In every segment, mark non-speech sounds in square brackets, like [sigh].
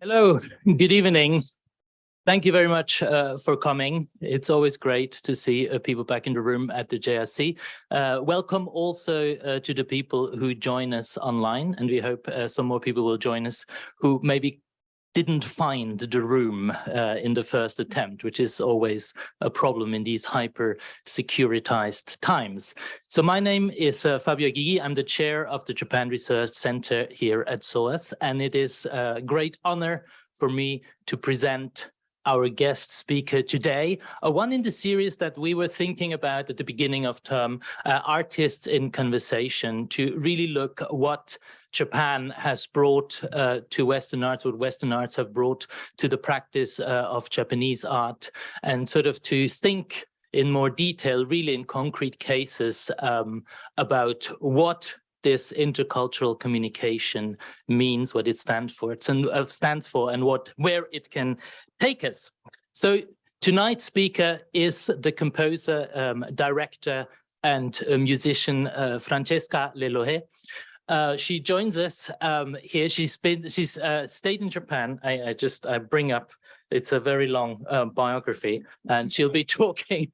Hello, [laughs] good evening. Thank you very much uh, for coming. It's always great to see uh, people back in the room at the JRC. Uh, welcome also uh, to the people who join us online, and we hope uh, some more people will join us who maybe didn't find the room uh, in the first attempt, which is always a problem in these hyper securitized times. So my name is uh, Fabio Gygi. I'm the chair of the Japan Research Center here at SOAS, and it is a great honor for me to present our guest speaker today, uh, one in the series that we were thinking about at the beginning of term, uh, Artists in Conversation, to really look what Japan has brought uh, to Western arts, what Western arts have brought to the practice uh, of Japanese art, and sort of to think in more detail, really in concrete cases, um, about what this intercultural communication means, what it stands for, and uh, stands for, and what where it can take us. So tonight's speaker is the composer, um, director, and musician uh, Francesca Le Lohé. Uh, she joins us um, here. She's been, she's uh, stayed in Japan. I, I, just I bring up. It's a very long uh, biography, and she'll be [laughs] talking.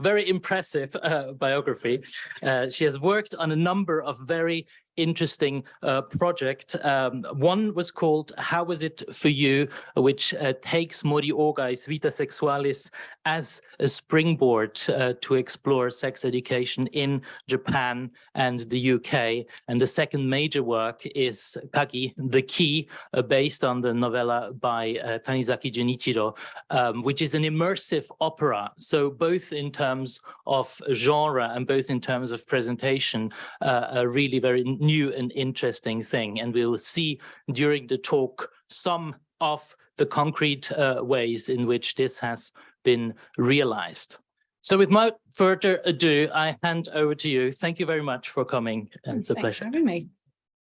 very impressive uh, biography. Uh, she has worked on a number of very interesting uh, project. Um, one was called How Was It For You, which uh, takes Mori Ogai's Vita Sexualis as a springboard uh, to explore sex education in Japan and the UK. And the second major work is Kagi, The Key, uh, based on the novella by uh, Tanizaki Junichiro, um, which is an immersive opera. So both in terms of genre and both in terms of presentation, uh, a really very new and interesting thing. And we'll see during the talk some of the concrete uh, ways in which this has been realized. So without further ado, I hand over to you. Thank you very much for coming. And it's a Thanks pleasure. for having me.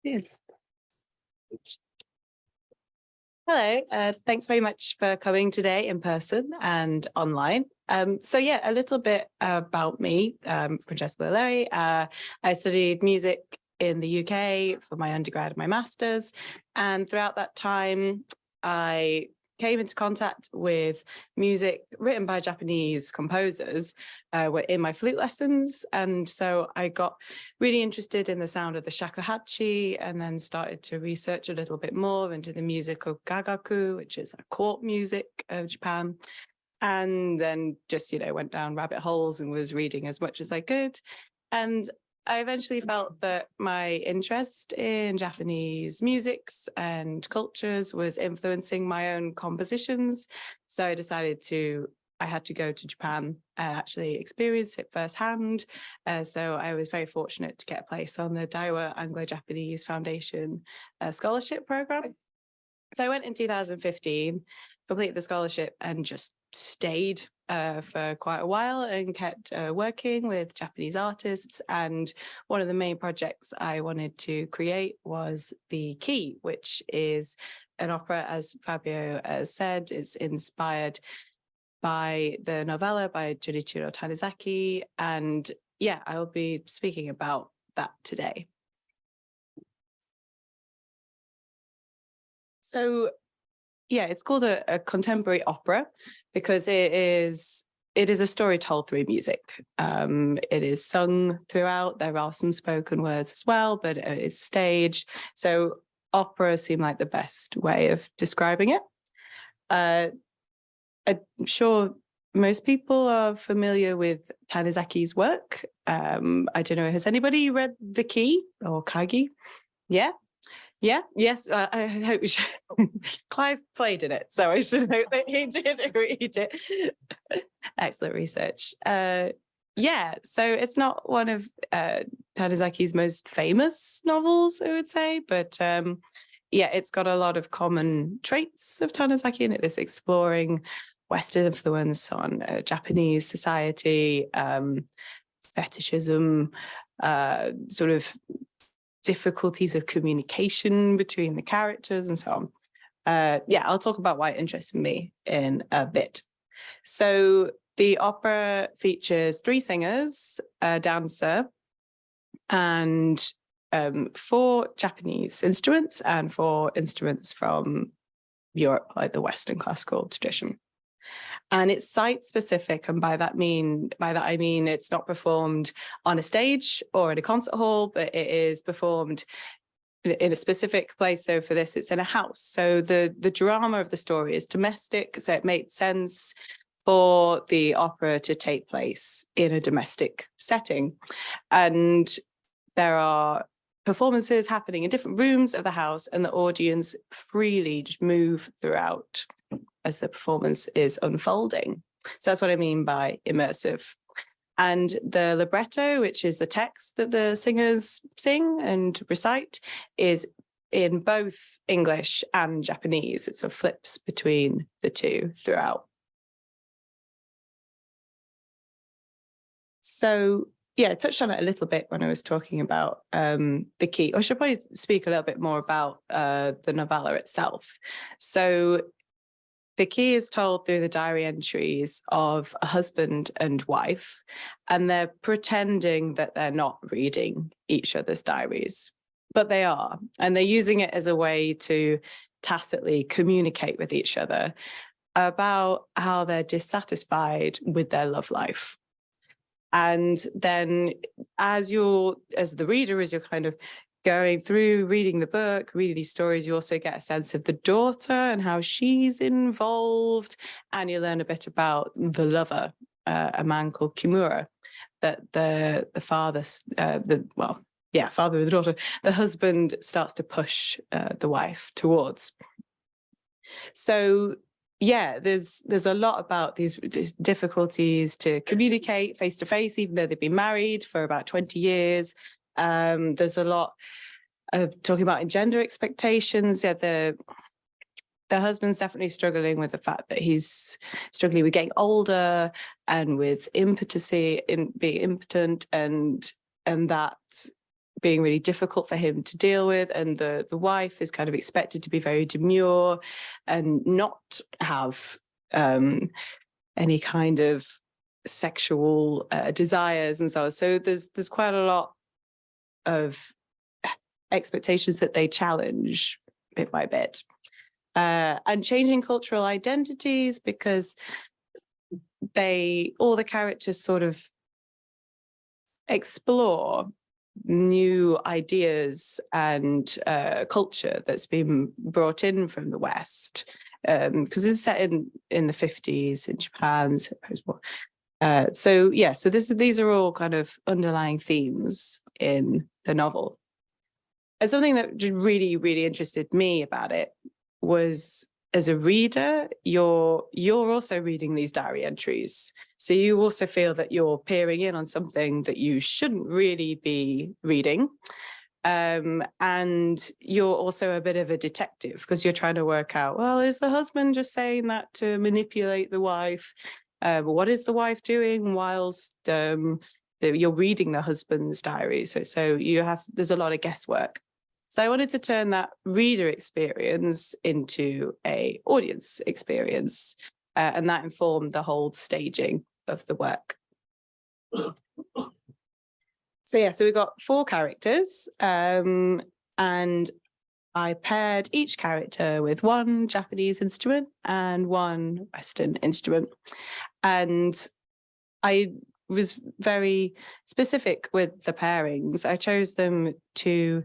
Yes. Hello, uh, thanks very much for coming today in person and online. Um, so yeah, a little bit about me, um, Francesca Le Lohé. Uh, I studied music in the UK for my undergrad and my master's. And throughout that time, I came into contact with music written by Japanese composers uh, were in my flute lessons. And so I got really interested in the sound of the shakuhachi and then started to research a little bit more into the music of gagaku, which is a court music of Japan. And then just, you know, went down rabbit holes and was reading as much as I could. And I eventually felt that my interest in Japanese musics and cultures was influencing my own compositions. So I decided to, I had to go to Japan and actually experience it firsthand. Uh, so I was very fortunate to get a place on the Daiwa Anglo-Japanese Foundation uh, scholarship program. So I went in 2015, completed the scholarship and just stayed uh, for quite a while and kept uh, working with Japanese artists. And one of the main projects I wanted to create was The Key, which is an opera, as Fabio uh, said, it's inspired by the novella by Junichiro Tanizaki. And yeah, I will be speaking about that today. So yeah, it's called a, a, contemporary opera because it is it is a story told through music. Um, it is sung throughout. There are some spoken words as well, but it's staged. So opera seemed like the best way of describing it. Uh, I'm sure most people are familiar with Tanizaki's work. Um, I don't know, has anybody read The Key or Kagi? Yeah, yeah, yes, uh, I hope [laughs] Clive played in it, so I should hope that he did [laughs] read it. Excellent research. Uh, yeah, so it's not one of uh, Tanizaki's most famous novels, I would say, but um, yeah, it's got a lot of common traits of Tanizaki in it, this exploring Western influence on uh, Japanese society, um, fetishism, uh, sort of difficulties of communication between the characters and so on. Uh, yeah, I'll talk about why it interested me in a bit. So the opera features three singers, a dancer, and um, four Japanese instruments and four instruments from Europe, like the Western classical tradition. And it's site specific. And by that mean, by that I mean it's not performed on a stage or in a concert hall, but it is performed in a specific place. So for this, it's in a house. So the, the drama of the story is domestic. So it made sense for the opera to take place in a domestic setting. And there are performances happening in different rooms of the house and the audience freely move throughout as the performance is unfolding. So that's what I mean by immersive. And the libretto, which is the text that the singers sing and recite, is in both English and Japanese. It sort of flips between the two throughout. So yeah, I touched on it a little bit when I was talking about um, the key. I should probably speak a little bit more about uh, the novella itself. So the key is told through the diary entries of a husband and wife, and they're pretending that they're not reading each other's diaries, but they are, and they're using it as a way to tacitly communicate with each other about how they're dissatisfied with their love life. And then as you're, as the reader, as you're kind of going through reading the book, reading these stories, you also get a sense of the daughter and how she's involved. And you learn a bit about the lover, uh, a man called Kimura, that the, the father, uh, the, well, yeah, father of the daughter, the husband starts to push uh, the wife towards. So yeah, there's there's a lot about these, these difficulties to communicate face to face, even though they've been married for about 20 years. Um, there's a lot of talking about gender expectations. Yeah, the the husband's definitely struggling with the fact that he's struggling with getting older and with impotency in being impotent and and that being really difficult for him to deal with and the the wife is kind of expected to be very demure and not have um, any kind of sexual uh, desires and so on so there's there's quite a lot of expectations that they challenge bit by bit. Uh, and changing cultural identities because they, all the characters sort of explore new ideas and uh, culture that's been brought in from the West. Because um, it's set in, in the 50s in Japan, post-war. Uh, so yeah, so this these are all kind of underlying themes in the novel. And something that really, really interested me about it was as a reader, you're you're also reading these diary entries. So you also feel that you're peering in on something that you shouldn't really be reading. Um, and you're also a bit of a detective because you're trying to work out, well, is the husband just saying that to manipulate the wife? Uh, what is the wife doing whilst um, you're reading the husband's diary. So, so you have, there's a lot of guesswork. So I wanted to turn that reader experience into a audience experience, uh, and that informed the whole staging of the work. So yeah, so we've got four characters, um, and I paired each character with one Japanese instrument and one Western instrument. And I was very specific with the pairings. I chose them to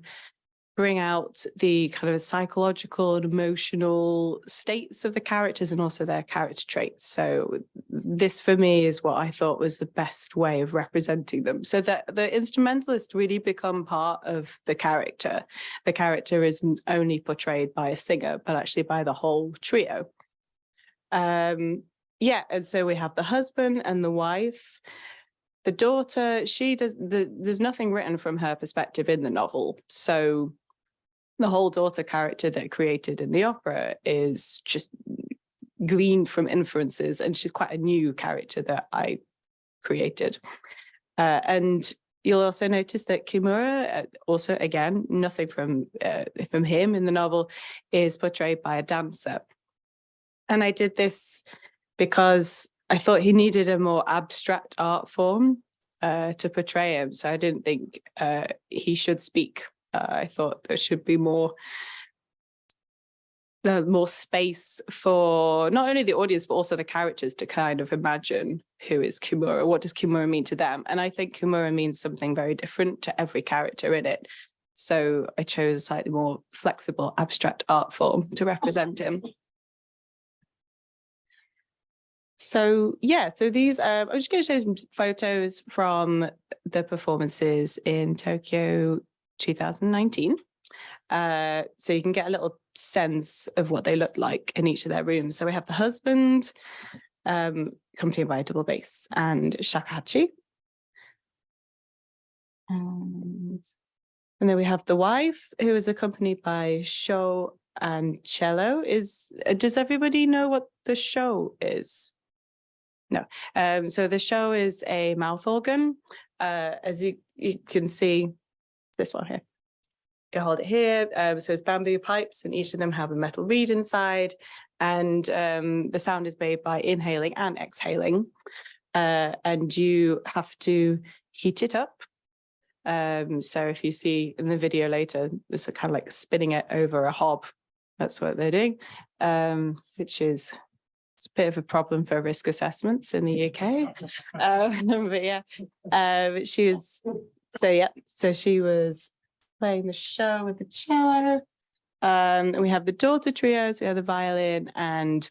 bring out the kind of psychological and emotional states of the characters and also their character traits. So this for me is what I thought was the best way of representing them. So that the instrumentalists really become part of the character. The character isn't only portrayed by a singer, but actually by the whole trio. Um, yeah, and so we have the husband and the wife the daughter, she does, the, there's nothing written from her perspective in the novel. So the whole daughter character that created in the opera is just gleaned from inferences and she's quite a new character that I created. Uh, and you'll also notice that Kimura, uh, also again, nothing from, uh, from him in the novel, is portrayed by a dancer. And I did this because I thought he needed a more abstract art form uh, to portray him. So I didn't think uh, he should speak. Uh, I thought there should be more uh, more space for not only the audience, but also the characters to kind of imagine who is Kimura, what does Kimura mean to them? And I think Kimura means something very different to every character in it. So I chose a slightly more flexible abstract art form to represent him. So yeah, so these, uh, I'm just going to sho some photos from the performances in Tokyo 2019. Uh, so you can get a little sense of what they look like in each of their rooms. So we have the husband, um, accompanied by a double bass and shakuhachi. And, and then we have the wife who is accompanied by sho and cello. Is Does everybody know what the show is? No. Um, so the sho is a mouth organ. Uh, as you, you can see, this one here. You hold it here. Um, so it's bamboo pipes and each of them have a metal reed inside. And um, the sound is made by inhaling and exhaling. Uh, and you have to heat it up. Um, so if you see in the video later, it's kind of like spinning it over a hob. That's what they're doing, um, which is it's a bit of a problem for risk assessments in the UK. [laughs] Um, but yeah, uh, she was, so yeah, so she was playing the sho with the cello. Um, and we have the daughter trios, we have the violin and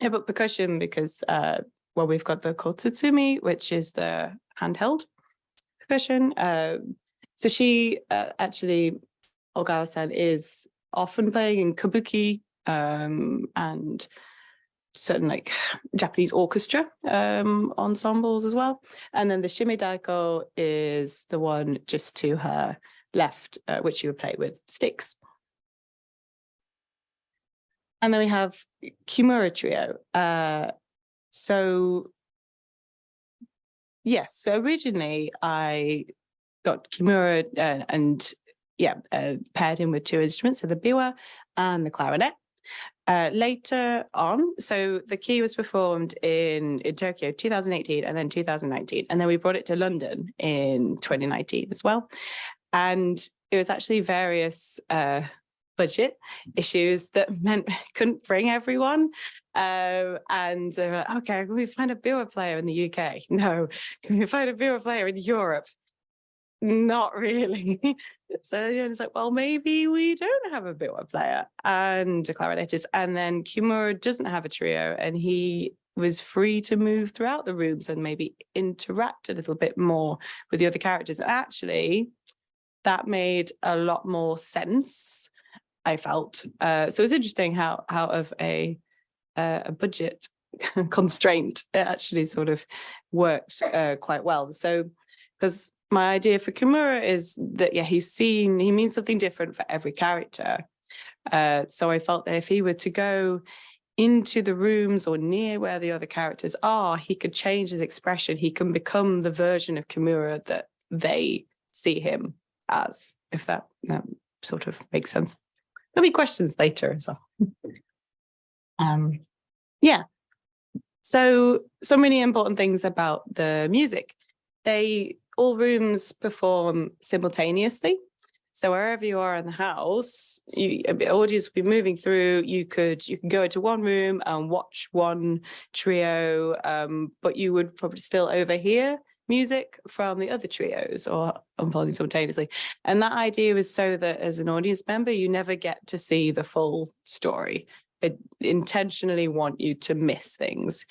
yeah, but percussion because, uh, well, we've got the kotsuzumi, which is the handheld percussion. Um, so she uh, actually, Ogawa-san is often playing in kabuki um, and certain like Japanese orchestra um, ensembles as well. And then the shime daiko is the one just to her left, uh, which you would play with sticks. And then we have Kimura Trio. Uh, so yes, so originally I got Kimura uh, and yeah, uh, paired him with two instruments, so the biwa and the clarinet. Uh, later on, so the key was performed in, in Tokyo 2018 and then 2019, and then we brought it to London in 2019 as well. And it was actually various uh, budget issues that [laughs] meant couldn't bring everyone. Uh, and uh, okay, can we find a biwa player in the UK? [laughs] No. Can we find a biwa player in Europe? Not really. [laughs] so you know, it's like, well, maybe we don't have a biwa player and a clarinetist. And then Kimura doesn't have a trio and he was free to move throughout the rooms and maybe interact a little bit more with the other characters. And Actually, that made a lot more sense, I felt. Uh, so it's interesting how out of a, uh, a budget [laughs] constraint, it actually sort of worked uh, quite well. So, because my idea for Kimura is that, yeah, he's seen, he means something different for every character. Uh, so I felt that if he were to go into the rooms or near where the other characters are, he could change his expression. He can become the version of Kimura that they see him as, if that, that sort of makes sense. There'll be questions later as well. [laughs] um, yeah. So, so many important things about the music. They, all rooms perform simultaneously. So wherever you are in the house, you, audience will be moving through. You could you can go into one room and watch one trio, um, but you would probably still overhear music from the other trios or unfolding simultaneously. And that idea was so that as an audience member, you never get to see the full story. It intentionally want you to miss things.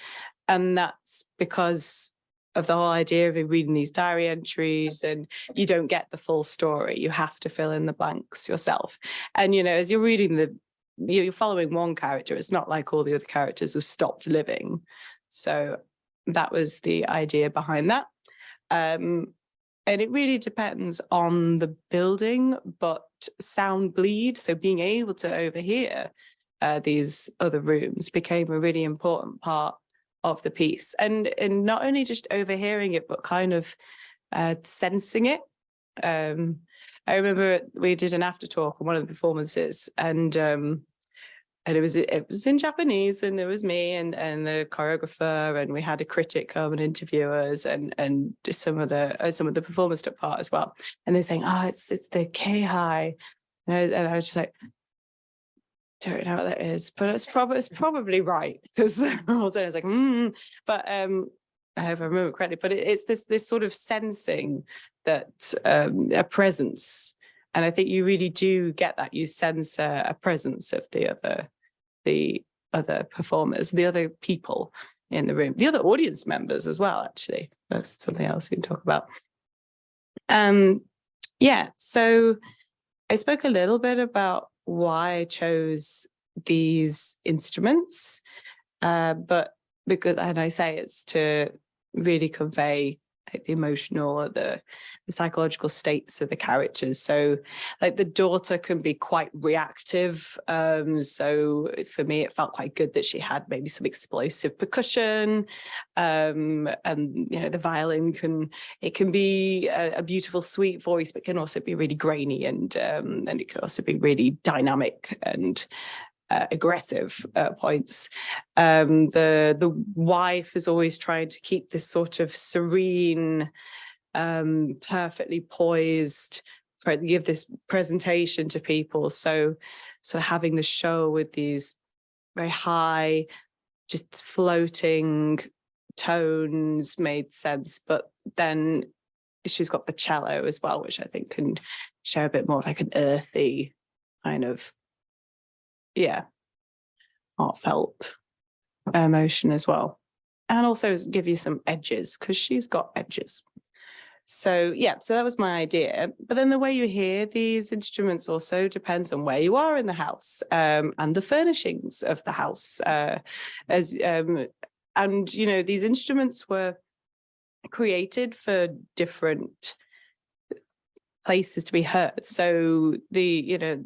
And that's because of the whole idea of reading these diary entries and you don't get the full story. You have to fill in the blanks yourself. And, you know, as you're reading the, you're following one character, it's not like all the other characters have stopped living. So that was the idea behind that. Um, and it really depends on the building, but sound bleed, so being able to overhear uh, these other rooms became a really important part of the piece. And, and not only just overhearing it, but kind of uh, sensing it. Um, I remember we did an after talk on one of the performances and um, and it was it was in Japanese and it was me and and the choreographer and we had a critic come and interview us and and some of the uh, some of the performers took part as well and they're saying oh it's it's the kehai and I, was, and I was just like don't know what that is, but it's probably it's probably right because all of a sudden it's like, mm, but um, I hope I remember correctly. But it, it's this this sort of sensing that um, a presence, and I think you really do get that. You sense a, a presence of the other, the other performers, the other people in the room, the other audience members as well. Actually, that's something else we can talk about. Um, yeah. So I spoke a little bit about why I chose these instruments, uh, but because, and I say it's to really convey like the emotional or the, the psychological states of the characters. So like the daughter can be quite reactive. Um, so for me, it felt quite good that she had maybe some explosive percussion. Um, and, you know, the violin can, it can be a, a beautiful, sweet voice, but can also be really grainy and, um, and it can also be really dynamic and uh, aggressive uh, points. Um, the the wife is always trying to keep this sort of serene, um, perfectly poised, give this presentation to people. So, so having the sho with these very high, just floating tones made sense. But then she's got the cello as well, which I think can show a bit more of like an earthy kind of yeah, heartfelt emotion as well. And also give you some edges because she's got edges. So yeah, so that was my idea. But then the way you hear these instruments also depends on where you are in the house um, and the furnishings of the house. Uh, as um, and you know these instruments were created for different places to be heard. So the you know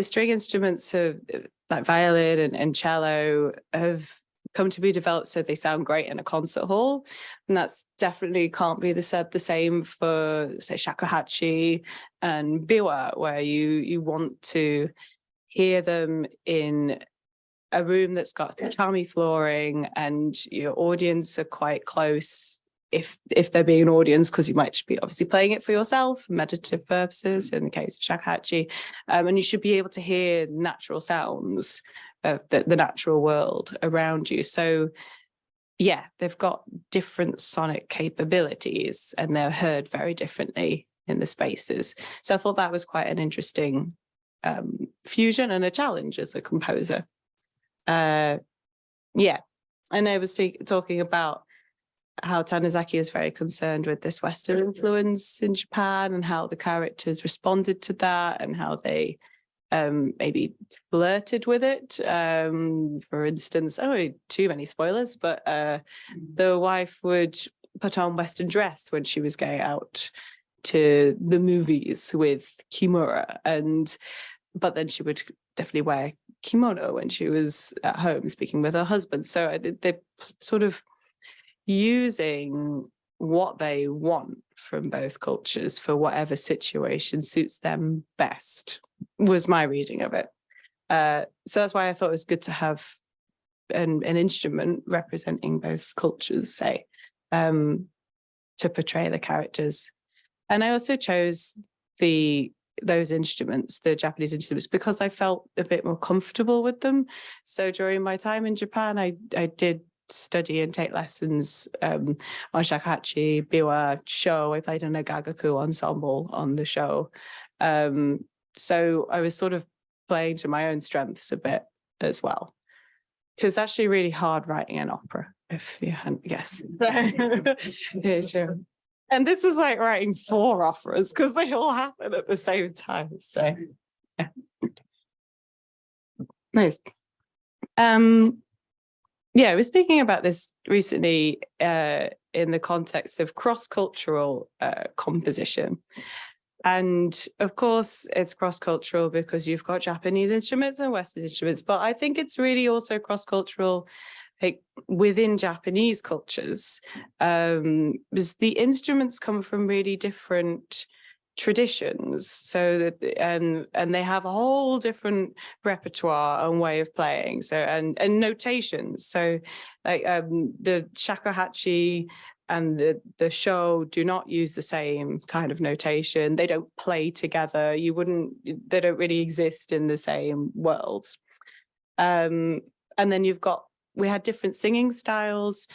the string instruments of like violin and, and cello have come to be developed so they sound great in a concert hall. And that's definitely can't be the said the same for say shakuhachi and biwa, where you you want to hear them in a room that's got tatami flooring and your audience are quite close if if there be an audience, because you might be obviously playing it for yourself, meditative purposes, in the case of shakuhachi, um, and you should be able to hear natural sounds of the, the natural world around you. So yeah, they've got different sonic capabilities and they're heard very differently in the spaces. So I thought that was quite an interesting um, fusion and a challenge as a composer. Uh, yeah, and I was talking about how Tanizaki was very concerned with this Western influence in Japan and how the characters responded to that and how they um, maybe flirted with it. Um, for instance, I don't know too many spoilers, but uh, mm. the wife would put on Western dress when she was going out to the movies with Kimura and but then she would definitely wear kimono when she was at home speaking with her husband. So they sort of using what they want from both cultures for whatever situation suits them best was my reading of it. Uh, so that's why I thought it was good to have an, an instrument representing both cultures, say, um, to portray the characters. And I also chose the those instruments, the Japanese instruments, because I felt a bit more comfortable with them. So during my time in Japan, I, I did study and take lessons um, on shakuhachi, biwa, sho. I played in a gagaku ensemble on the sho. Um, so I was sort of playing to my own strengths a bit as well. It's actually really hard writing an opera, if you hadn't guessed. [laughs] yeah, sure. And this is like writing four operas because they all happen at the same time. So yeah. Nice. Um, yeah, was speaking about this recently uh, in the context of cross-cultural uh, composition. And of course, it's cross-cultural because you've got Japanese instruments and Western instruments, but I think it's really also cross-cultural like within Japanese cultures, um, because the instruments come from really different traditions so that and and they have a whole different repertoire and way of playing so and and notations so like um the shakuhachi and the, the sho do not use the same kind of notation. They don't play together. You wouldn't, they don't really exist in the same worlds. Um, and then you've got, we had different singing styles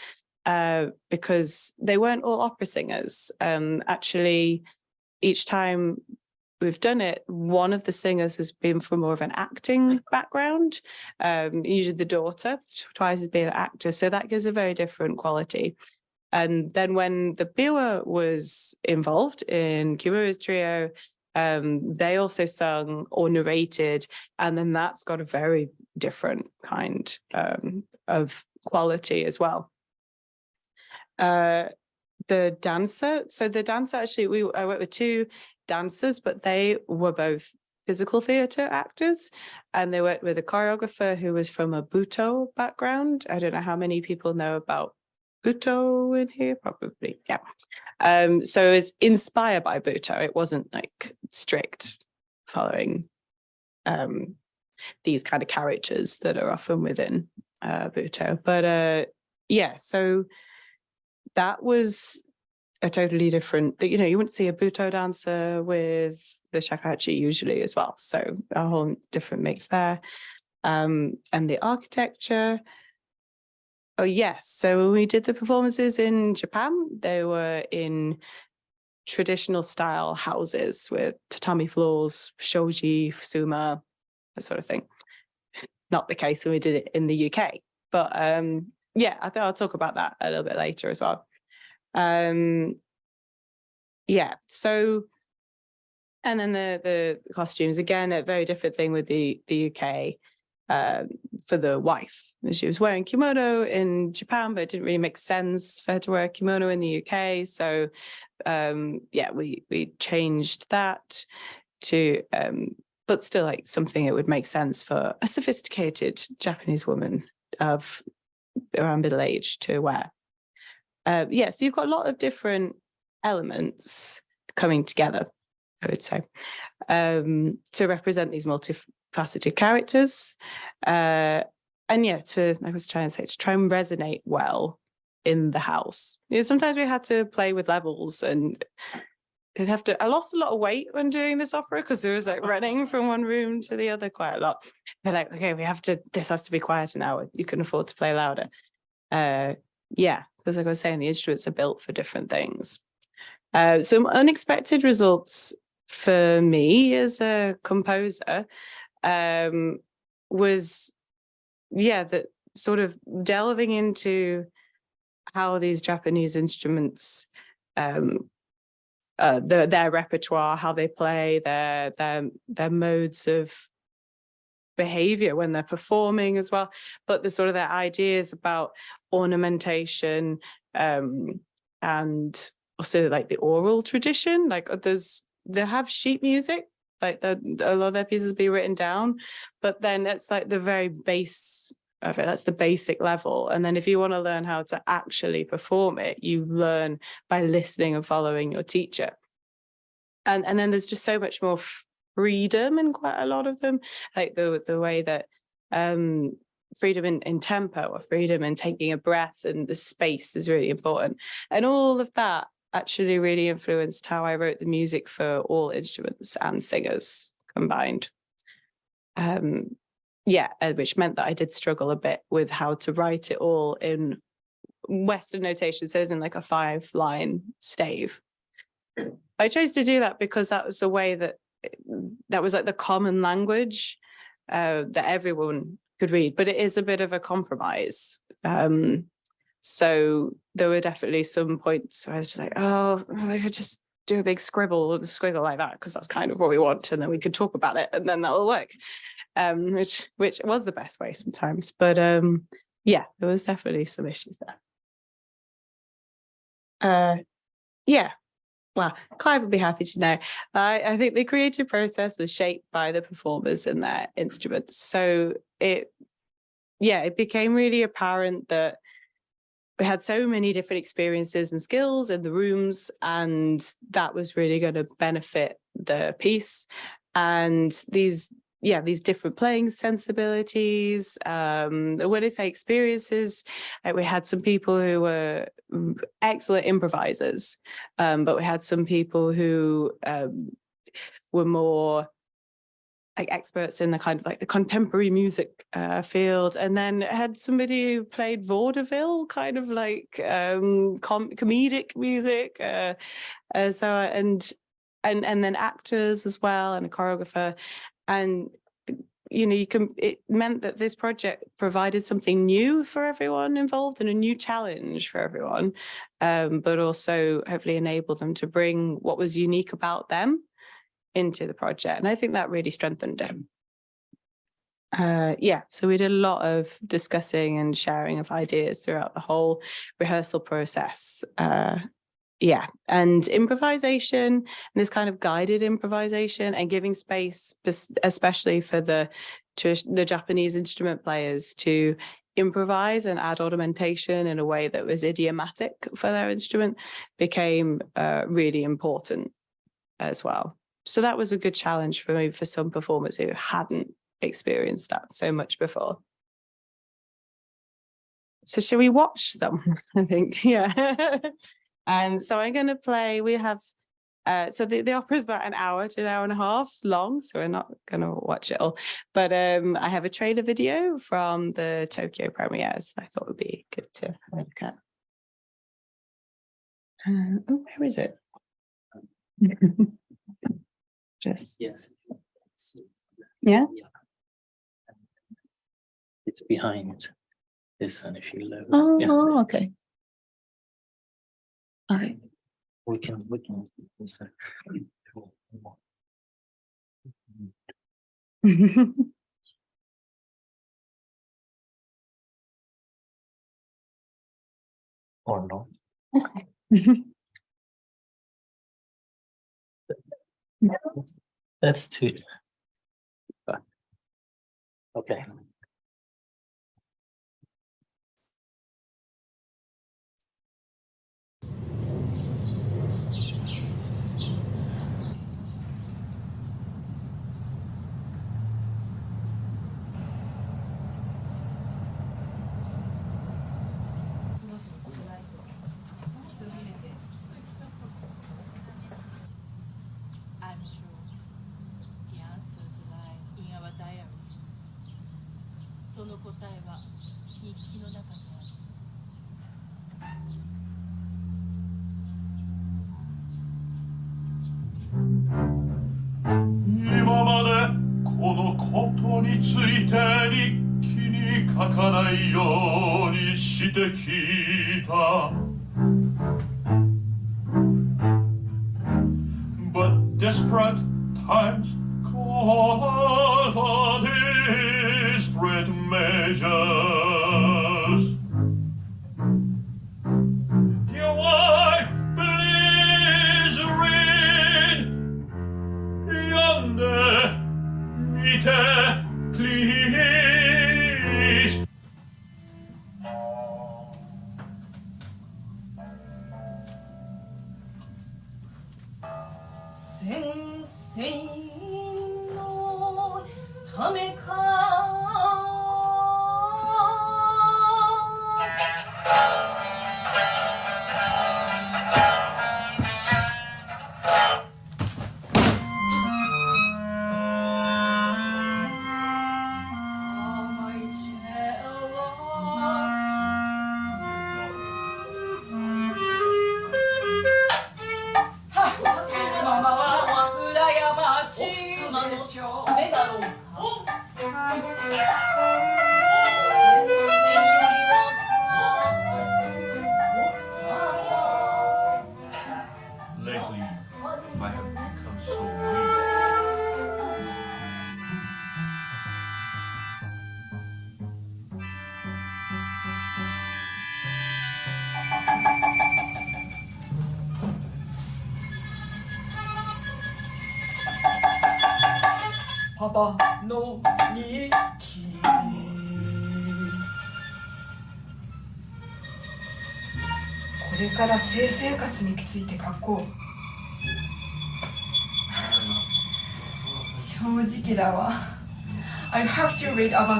uh, because they weren't all opera singers. Um, actually, each time we've done it, one of the singers has been from more of an acting background, um, usually the daughter, twice has been an actor, so that gives a very different quality. And then when the Biwa was involved in Kimura's trio, um, they also sung or narrated, and then that's got a very different kind um, of quality as well. Uh, the dancer, so the dancer actually, we I worked with two dancers, but they were both physical theatre actors and they worked with a choreographer who was from a Butoh background. I don't know how many people know about Butoh in here, probably, yeah. Um, so it was inspired by Butoh. It wasn't like strict following um, these kind of characters that are often within uh, Butoh. But uh, yeah, so that was a totally different, you know, you wouldn't see a Butoh dancer with the shakuhachi usually as well. So a whole different mix there. Um, and the architecture, oh yes, so when we did the performances in Japan, they were in traditional style houses with tatami floors, shoji, fusuma, that sort of thing. Not the case when we did it in the UK, but um, yeah, I think I'll talk about that a little bit later as well. Um, yeah, so, and then the, the costumes, again, a very different thing with the, the UK um, for the wife. She was wearing kimono in Japan, but it didn't really make sense for her to wear kimono in the UK. So um, yeah, we, we changed that to, um, but still like something it would make sense for a sophisticated Japanese woman of around middle age to wear. Uh, yeah, so you've got a lot of different elements coming together, I would say, um, to represent these multifaceted characters. Uh, and yeah, to, I was trying to say, to try and resonate well in the house. You know, sometimes we had to play with levels and I'd have to, I lost a lot of weight when doing this opera because there was like [laughs] running from one room to the other quite a lot. They're like, okay, we have to, this has to be quieter now. You can afford to play louder. Uh, yeah, because like I was saying, the instruments are built for different things. Uh, some unexpected results for me as a composer um, was, yeah, that sort of delving into how these Japanese instruments, um, uh, the, their repertoire, how they play, their their their modes of behavior when they're performing as well, but the sort of their ideas about ornamentation um, and also like the oral tradition, like uh, there's, they have sheet music, like the, a lot of their pieces be written down, but then it's like the very base of it, that's the basic level. And then if you want to learn how to actually perform it, you learn by listening and following your teacher. And, and then there's just so much more freedom in quite a lot of them, like the the way that um, freedom in, in tempo or freedom in taking a breath and the space is really important. And all of that actually really influenced how I wrote the music for all instruments and singers combined. Um, yeah, which meant that I did struggle a bit with how to write it all in Western notation, so as in like a five line stave. I chose to do that because that was a way that that was like the common language uh, that everyone could read, but it is a bit of a compromise. Um, so there were definitely some points where I was just like, oh, I could just do a big scribble or a squiggle like that because that's kind of what we want and then we could talk about it and then that'll work um which which was the best way sometimes but um yeah there was definitely some issues there uh yeah well, Clive would be happy to know. I, I think the creative process was shaped by the performers and their instruments. So it, yeah, it became really apparent that we had so many different experiences and skills in the rooms, and that was really going to benefit the piece. And these yeah, these different playing sensibilities. Um, when I say experiences, uh, we had some people who were excellent improvisers, um, but we had some people who um, were more like experts in the kind of like the contemporary music uh, field and then had somebody who played vaudeville kind of like um com comedic music uh, uh, so and and and then actors as well and a choreographer. And you know you can it meant that this project provided something new for everyone involved and a new challenge for everyone um, but also hopefully enabled them to bring what was unique about them into the project. And I think that really strengthened him. Uh, yeah, so we did a lot of discussing and sharing of ideas throughout the whole rehearsal process. Uh, yeah, and improvisation and this kind of guided improvisation and giving space, especially for the the Japanese instrument players to improvise and add ornamentation in a way that was idiomatic for their instrument became uh, really important as well. So that was a good challenge for me for some performers who hadn't experienced that so much before. So should we watch some? [laughs] I think, yeah. and [laughs] so I'm going to play, we have, uh, so the, the opera is about an hour to an hour and a half long, so we're not going to watch it all. But um, I have a trailer video from the Tokyo premieres I thought would be good to look at. Uh, oh, where is it? [laughs] just Yes. Yeah? It's behind this one if you look. oh, Yeah, oh, okay okay We can, we can. so- [laughs] Or no. okay [laughs] That's too. Okay. 今までこのことについて日記に書かないようにしてきた But desperate times call for desperate measures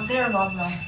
their love life.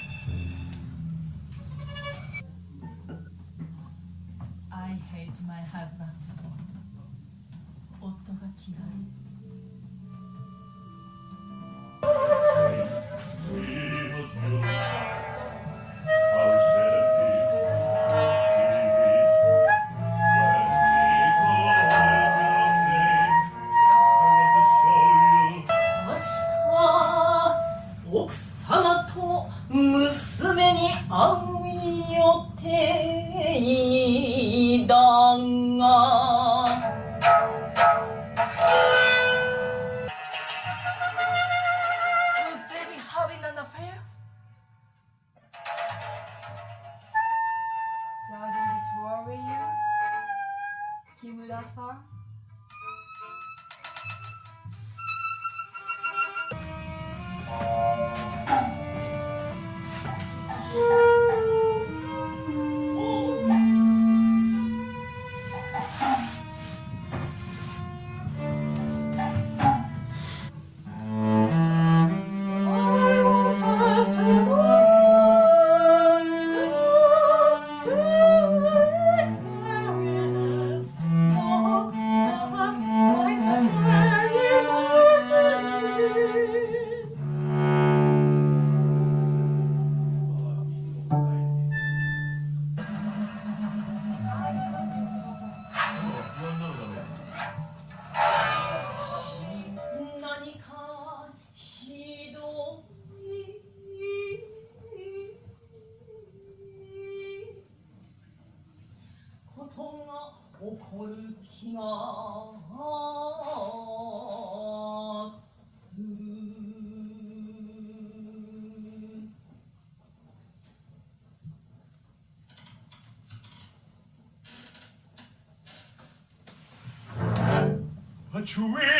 You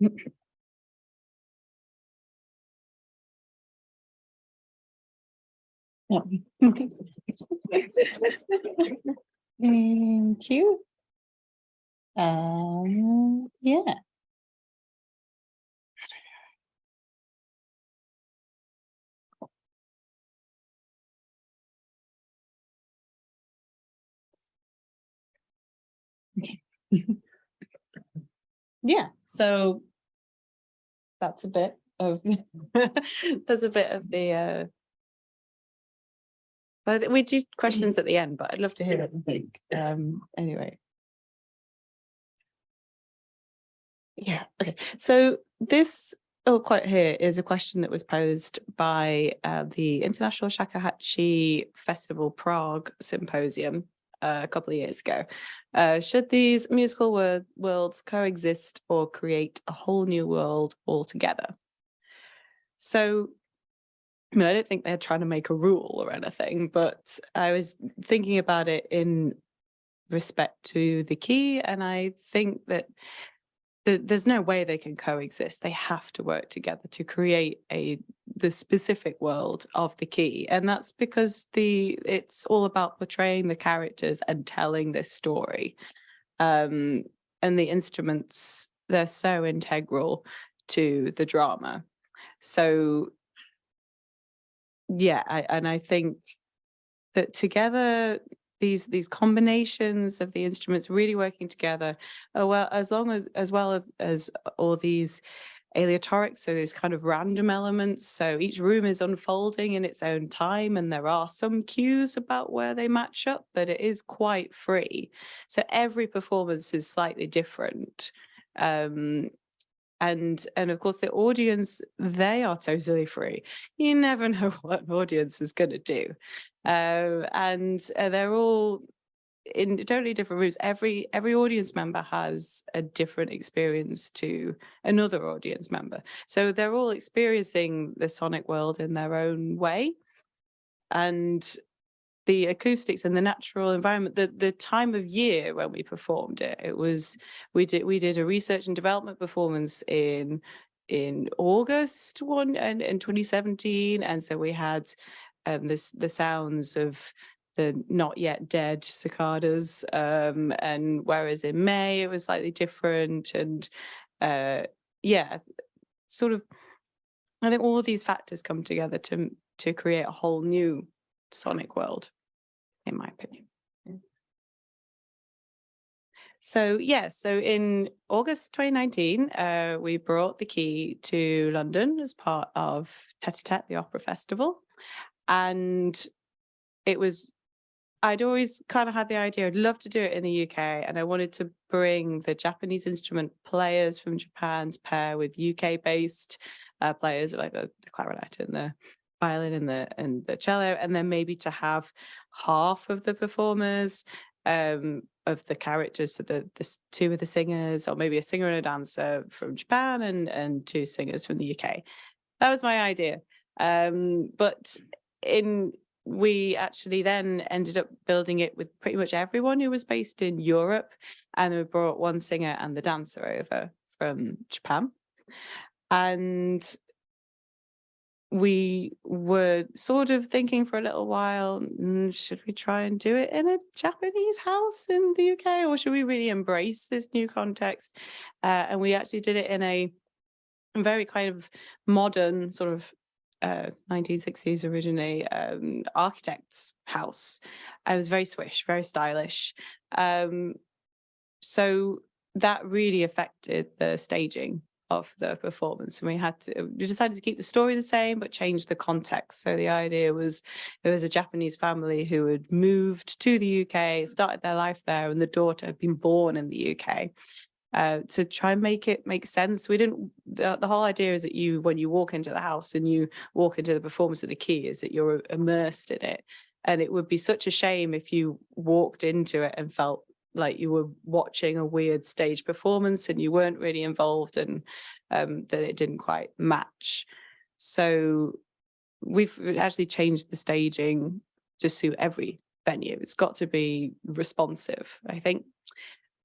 [laughs] Thank you. Um, yeah. Okay. [laughs] Yeah, so that's a bit of, [laughs] that's a bit of the, uh, but we do questions at the end, but I'd love to hear you think. Um, anyway. Yeah, okay. So this oh, quote here is a question that was posed by uh, the International Shakuhachi Festival Prague Symposium uh, a couple of years ago. Uh, should these musical wor worlds coexist or create a whole new world altogether? So I mean, I don't think they're trying to make a rule or anything, but I was thinking about it in respect to the key, and I think that th- there's no way they can coexist. They have to work together to create a the specific world of the key, and that's because the it's all about portraying the characters and telling this story, um, and the instruments they're so integral to the drama. So yeah, I, and I think that together these these combinations of the instruments really working together, uh, well as long as as well as, as all these aleatoric, so there's kind of random elements. So each room is unfolding in its own time, and there are some cues about where they match up, but it is quite free. So every performance is slightly different. Um, and and of course the audience they are totally free you never [laughs] know what an audience is going to do um, and uh, they're all in totally different rooms. Every every audience member has a different experience to another audience member. So they're all experiencing the sonic world in their own way. And the acoustics and the natural environment the the time of year when we performed it it was we did we did a research and development performance in in august one and in 2017 and so we had um this the sounds of the not yet dead cicadas um and whereas in may it was slightly different and uh yeah sort of i think all of these factors come together to to create a whole new sonic world in my opinion so yeah, so in August 2019, uh, we brought the key to London as part of Tete Tete, the opera festival. And it was I'd always kind of had the idea, I'd love to do it in the UK, and I wanted to bring the Japanese instrument players from Japan to pair with UK-based uh, players like the, the clarinet and the violin and the and the cello, and then maybe to have half of the performers um, of the characters, so the, the two of the singers, or maybe a singer and a dancer from Japan, and and two singers from the UK. That was my idea. Um, but in we actually then ended up building it with pretty much everyone who was based in Europe and we brought one singer and the dancer over from Japan. And we were sort of thinking for a little while mm, should we try and do it in a Japanese house in the UK or should we really embrace this new context? Uh, and we actually did it in a very kind of modern sort of uh, 1960s originally um, architect's house. I was very swish, very stylish. Um, so that really affected the staging of the performance and we had to we decided to keep the story the same but change the context so the idea was there was a Japanese family who had moved to the UK started their life there and the daughter had been born in the UK uh, to try and make it make sense. We didn't, the, the, whole idea is that you, when you walk into the house and you walk into the performance of the key is that you're immersed in it. And it would be such a shame if you walked into it and felt like you were watching a weird stage performance and you weren't really involved and um, that it didn't quite match. So we've actually changed the staging to suit every venue. It's got to be responsive, I think.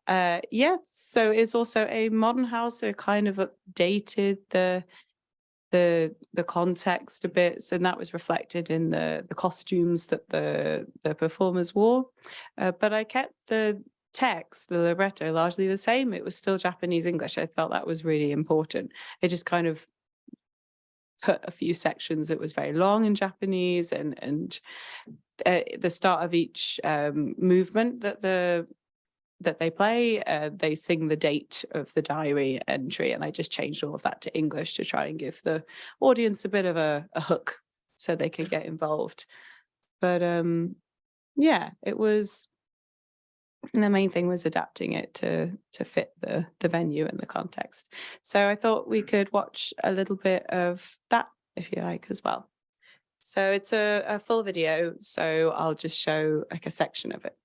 Uh, yeah, so it's also a modern house, so kind of updated the the the context a bit, so that was reflected in the the costumes that the the performers wore. Uh, but I kept the text, the libretto, largely the same. It was still Japanese English. I felt that was really important. It just kind of put a few sections that was very long in Japanese and and uh, the start of each um, movement that the that they play, uh, they sing the date of the diary entry, and I just changed all of that to English to try and give the audience a bit of a, a hook so they can get involved. But um, yeah, it was, the main thing was adapting it to to fit the the venue and the context. So I thought we could watch a little bit of that if you like as well. So it's a, a full video, so I'll just show like a section of it.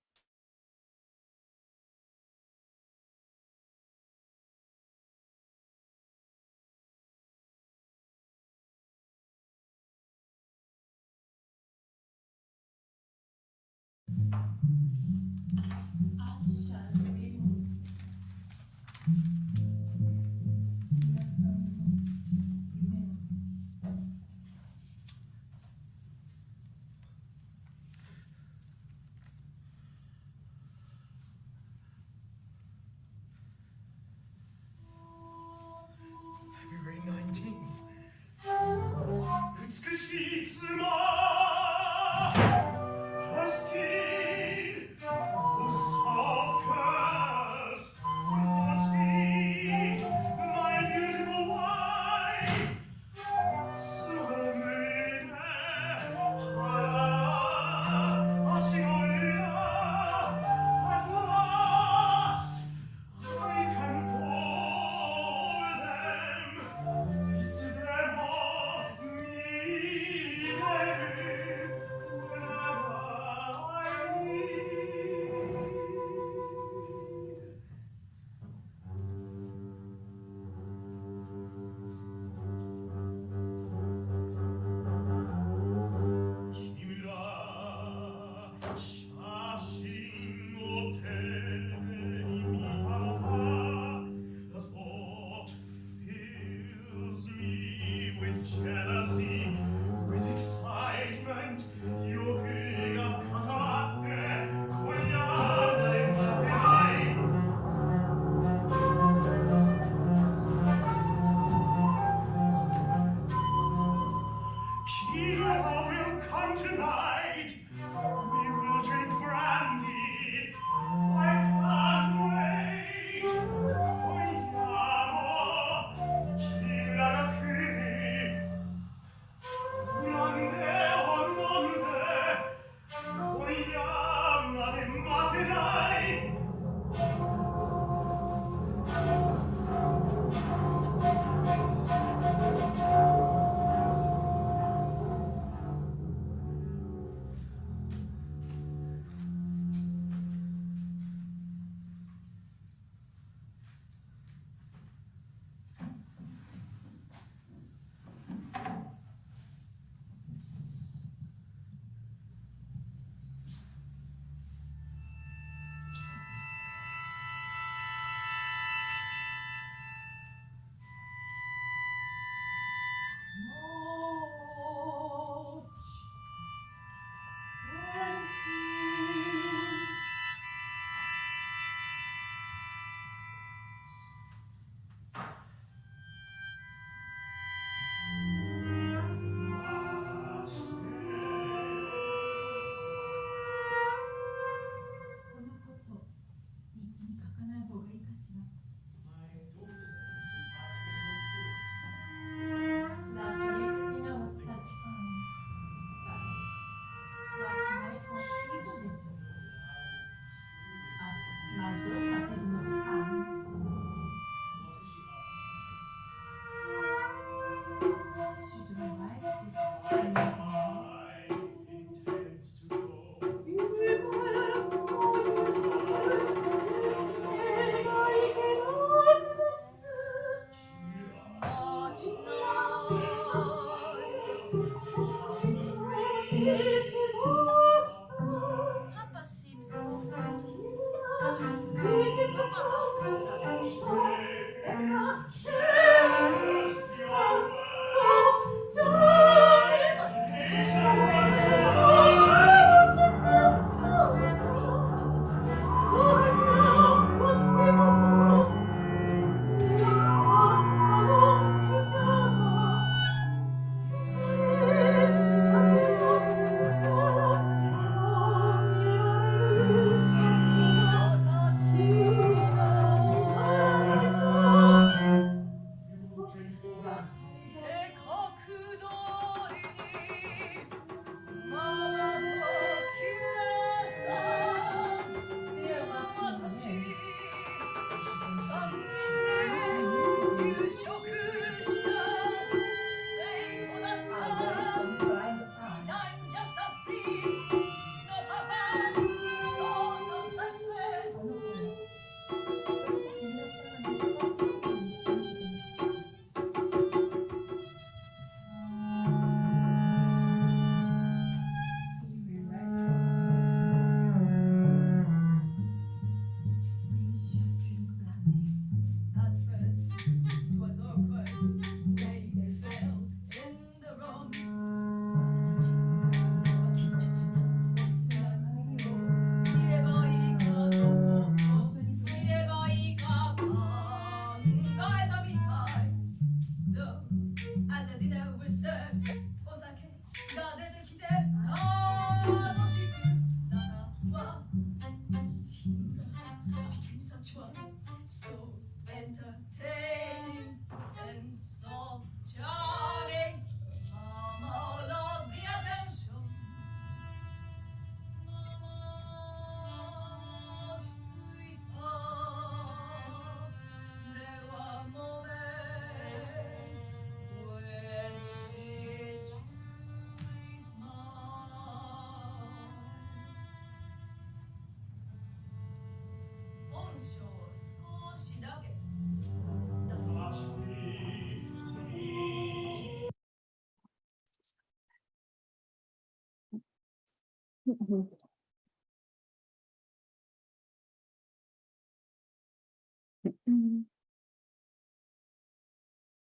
Mm.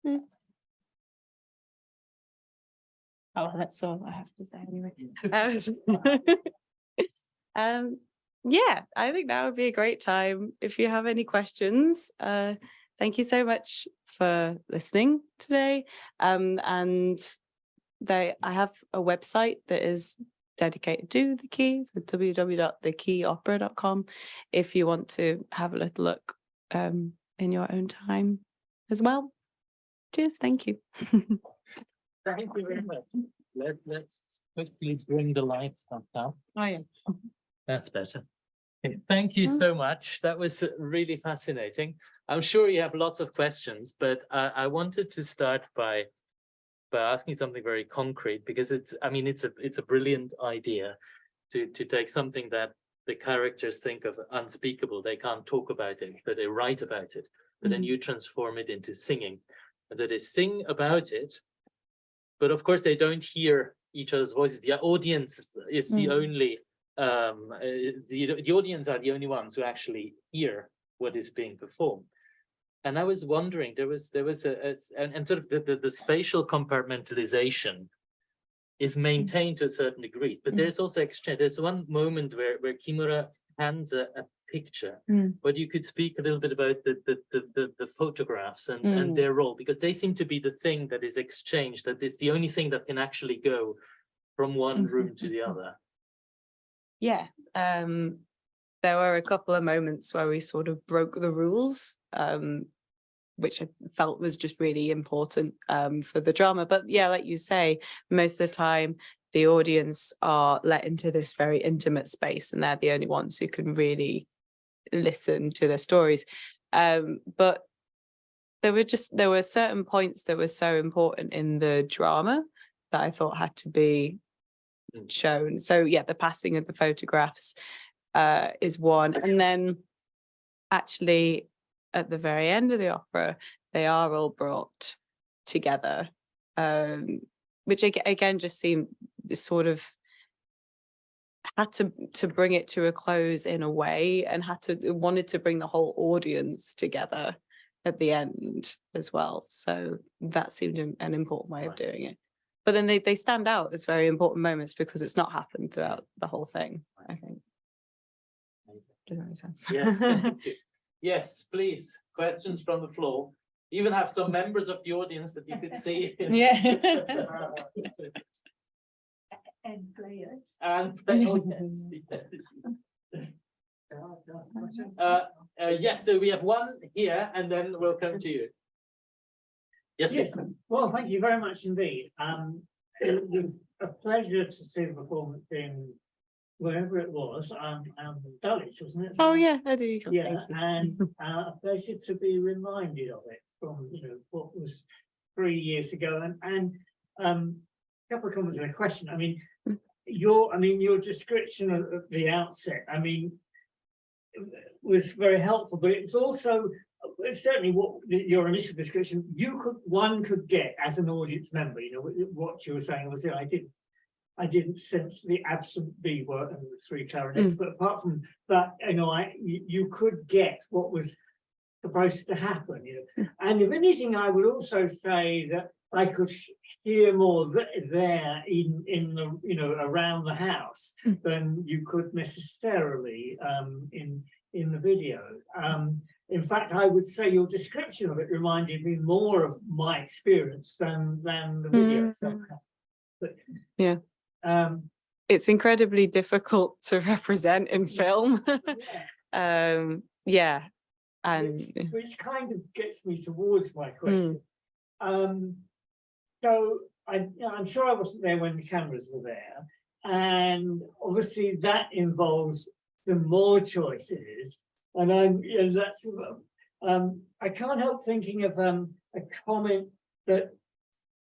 Mm. Oh, that's all I have to say anyway. Um, [laughs] Um, yeah, I think that would be a great time. If you have any questions, uh, thank you so much for listening today. Um, and they, I have a website that is dedicated to the key, so www.thekeyopera.com if you want to have a little look um, in your own time as well. Cheers, thank you. [laughs] Thank you very much. Let, let's quickly bring the lights up now. Oh, yeah. That's better. Thank you Mm. so much. That was uh, really fascinating. I'm sure you have lots of questions, but I, I wanted to start by by asking something very concrete because it's, I mean, it's a it's a brilliant idea to to take something that the characters think of unspeakable. They can't talk about it, but they write about it. But then Mhm. you transform it into singing. And so they sing about it, but of course they don't hear each other's voices. The audience is- is the Mm. only um uh, the the audience are the only ones who actually hear what is being performed and i was wondering there was there was a, a and, and sort of the, the the spatial compartmentalization is maintained to a certain degree but Mm. there's also exchange there's one moment where where kimura hands a, a picture Mm. but you could speak a little bit about the the the, the, the photographs and Mm. and their role because they seem to be the thing that is exchanged that is the only thing that can actually go from one room to the Mhm. other Yeah, um, there were a couple of moments where we sort of broke the rules, um, which I felt was just really important um, for the drama. But yeah, like you say, most of the time the audience are let into this very intimate space and they're the only ones who can really listen to their stories. Um, but there were just, there were certain points that were so important in the drama that I thought had to be Mm. shown. So yeah, the passing of the photographs uh, is one. And then actually at the very end of the opera, they are all brought together, um, which again just seemed sort of had to to bring it to a close in a way and had to wanted to bring the whole audience together at the end as well. So that seemed an an important way of doing it. But then they they stand out as very important moments because it's not happened throughout the whole thing, I think. Does that make sense? You. Yes, please, questions from the floor. Even have some members of the audience that you could see. [laughs] Yeah. [laughs] And players. And, [laughs] oh, yes. Uh, uh, yes, so we have one here and then we'll come to you. Yes, Yes, please. well, thank you very much indeed. Um, it was a pleasure to see the performance in wherever it was, um, um, Dulwich, wasn't it? Oh, yeah, I do. Yeah, and [laughs] uh, a pleasure to be reminded of it from, you know, what was three years ago and, and, um, a couple of comments and a question. I mean, your, I mean, your description of of the outset, I mean, was very helpful, but it's also uh, certainly what your initial description, you could, one could get as an audience member, you know, what you were saying was, I didn't, I didn't sense the absent B word and the three clarinets, but apart from that, you know, I, you, could get what was supposed to happen, you know. And if anything, I would also say that I could hear more th- there in, in the, you know, around the house Mm. than you could necessarily, um, in, in the video. Um, in fact, I would say your description of it reminded me more of my experience than, than the video. Mm. But. Yeah. Um, It's incredibly difficult [laughs] to represent in film. [laughs] yeah. Um, yeah, and Which, which kind of gets me towards my question. Um, so I, I'm sure I wasn't there when the cameras were there. And obviously that involves some more choices. And I'm, you know, that's, um, I can't help thinking of, um, a comment that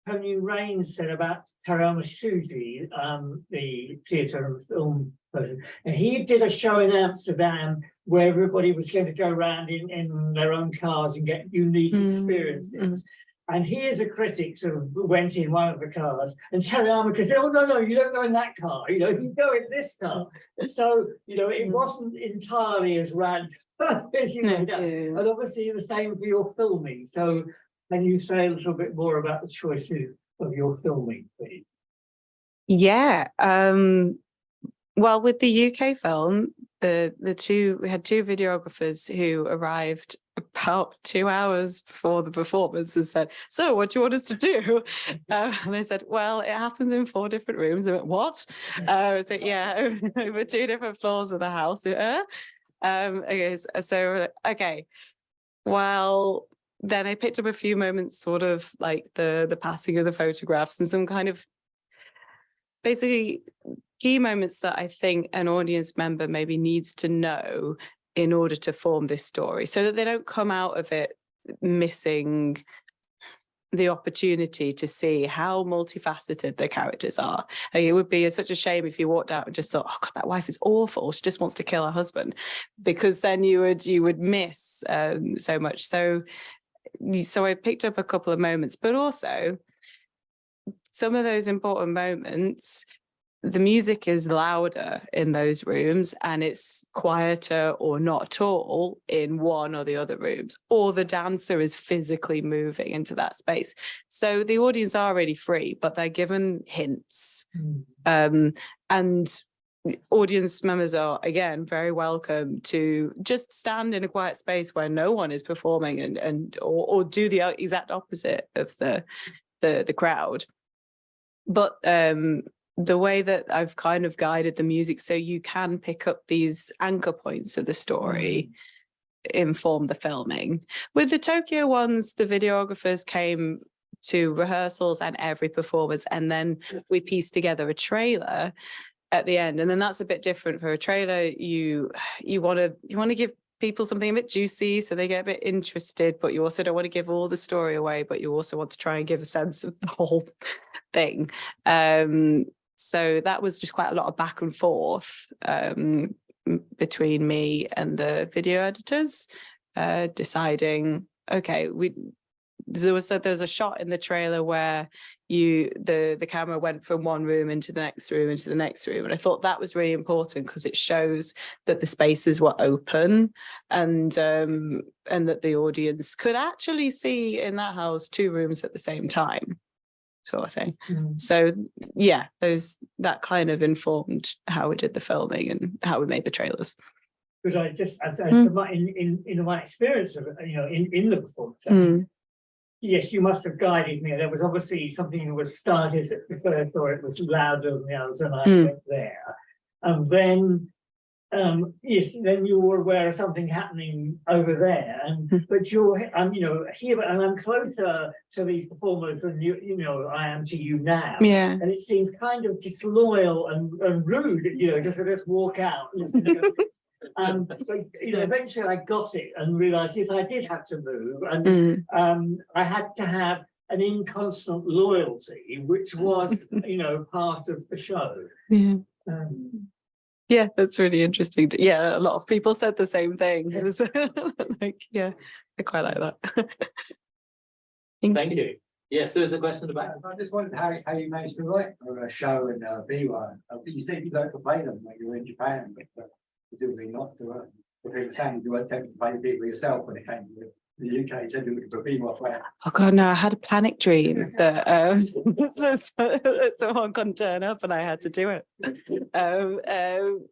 Tony Rayns said about Terayama Shuji, um, the theatre and film person. And he did a show in Amsterdam where everybody was going to go around in, in their own cars and get unique Mm, experiences. And he as a critic sort of went in one of the cars and Terayama could say, oh, no, no, you don't go in that car, you know, you go in this car. And so, you know, it Mm. wasn't entirely as rad [laughs] as you no, made yeah. And obviously the same for your filming. So can you say a little bit more about the choices of your filming, please? Yeah, um, well, with the UK film, the the two we had two videographers who arrived about two hours before the performance and said, "So, what do you want us to do?" Uh, [laughs] and they said, "Well, it happens in four different rooms." I went, "What?" Uh, I said, "Yeah, [laughs] over two different floors of the house." Uh, um, okay, so okay, well, then I picked up a few moments, sort of like the the passing of the photographs and some kind of basically key moments that I think an audience member maybe needs to know in order to form this story so that they don't come out of it missing the opportunity to see how multifaceted the characters are. Like, it would be such a shame if you walked out and just thought, oh God, that wife is awful. She just wants to kill her husband, because then you would you would miss um, so much. So, so I picked up a couple of moments, but also some of those important moments the music is louder in those rooms and it's quieter or not at all in one or the other rooms, or the dancer is physically moving into that space. So the audience are really free, but they're given hints. Um, and audience members are again very welcome to just stand in a quiet space where no one is performing and and or, or do the exact opposite of the the the crowd but um the way that I've kind of guided the music so you can pick up these anchor points of the story inform the filming. With the Tokyo ones, the videographers came to rehearsals and every performance and then we pieced together a trailer at the end and then that's a bit different for a trailer you you want to you want to give people something a bit juicy so they get a bit interested but you also don't want to give all the story away but you also want to try and give a sense of the whole thing. Um so that was just quite a lot of back and forth um between me and the video editors uh deciding okay we there was a, there was a shot in the trailer where you the the camera went from one room into the next room into the next room and I thought that was really important because it shows that the spaces were open and um and that the audience could actually see in that house two rooms at the same time sort of thing so yeah those that kind of informed how we did the filming and how we made the trailers But I just, I, I, Mm. in, in, in my experience of, you know, in, in the performance. Mm. Yes, you must have guided me. There was obviously something that was started at the first, or it was louder than the others, and I Mm. went there. And then, um, yes, then you were aware of something happening over there, and, Mm. but you're, um, you know, here, and I'm closer to these performers than you, you know, I am to you now. yeah And it seems kind of disloyal and, and rude, you know, just to just walk out. you know. Um, so, you know, eventually I got it and realized if I did have to move and, Mm. um, I had to have an inconstant loyalty, which was, [laughs] you know, part of the show. yeah Um, Yeah, that's really interesting. Yeah, a lot of people said the same thing. [laughs] It was like, yeah, I quite like that. [laughs] Thank you. Yes, there is a question about. I just wondered how, how you managed to write for a show and uh, be one. Uh, You said you don't play them when you were in Japan, but presumably not if it saying you weren't taking to play people yourself when it came to the UK, said looking for female player. Oh god, no, I had a panic dream that um [laughs] so- so- someone couldn't turn up and I had to do it. Um, um,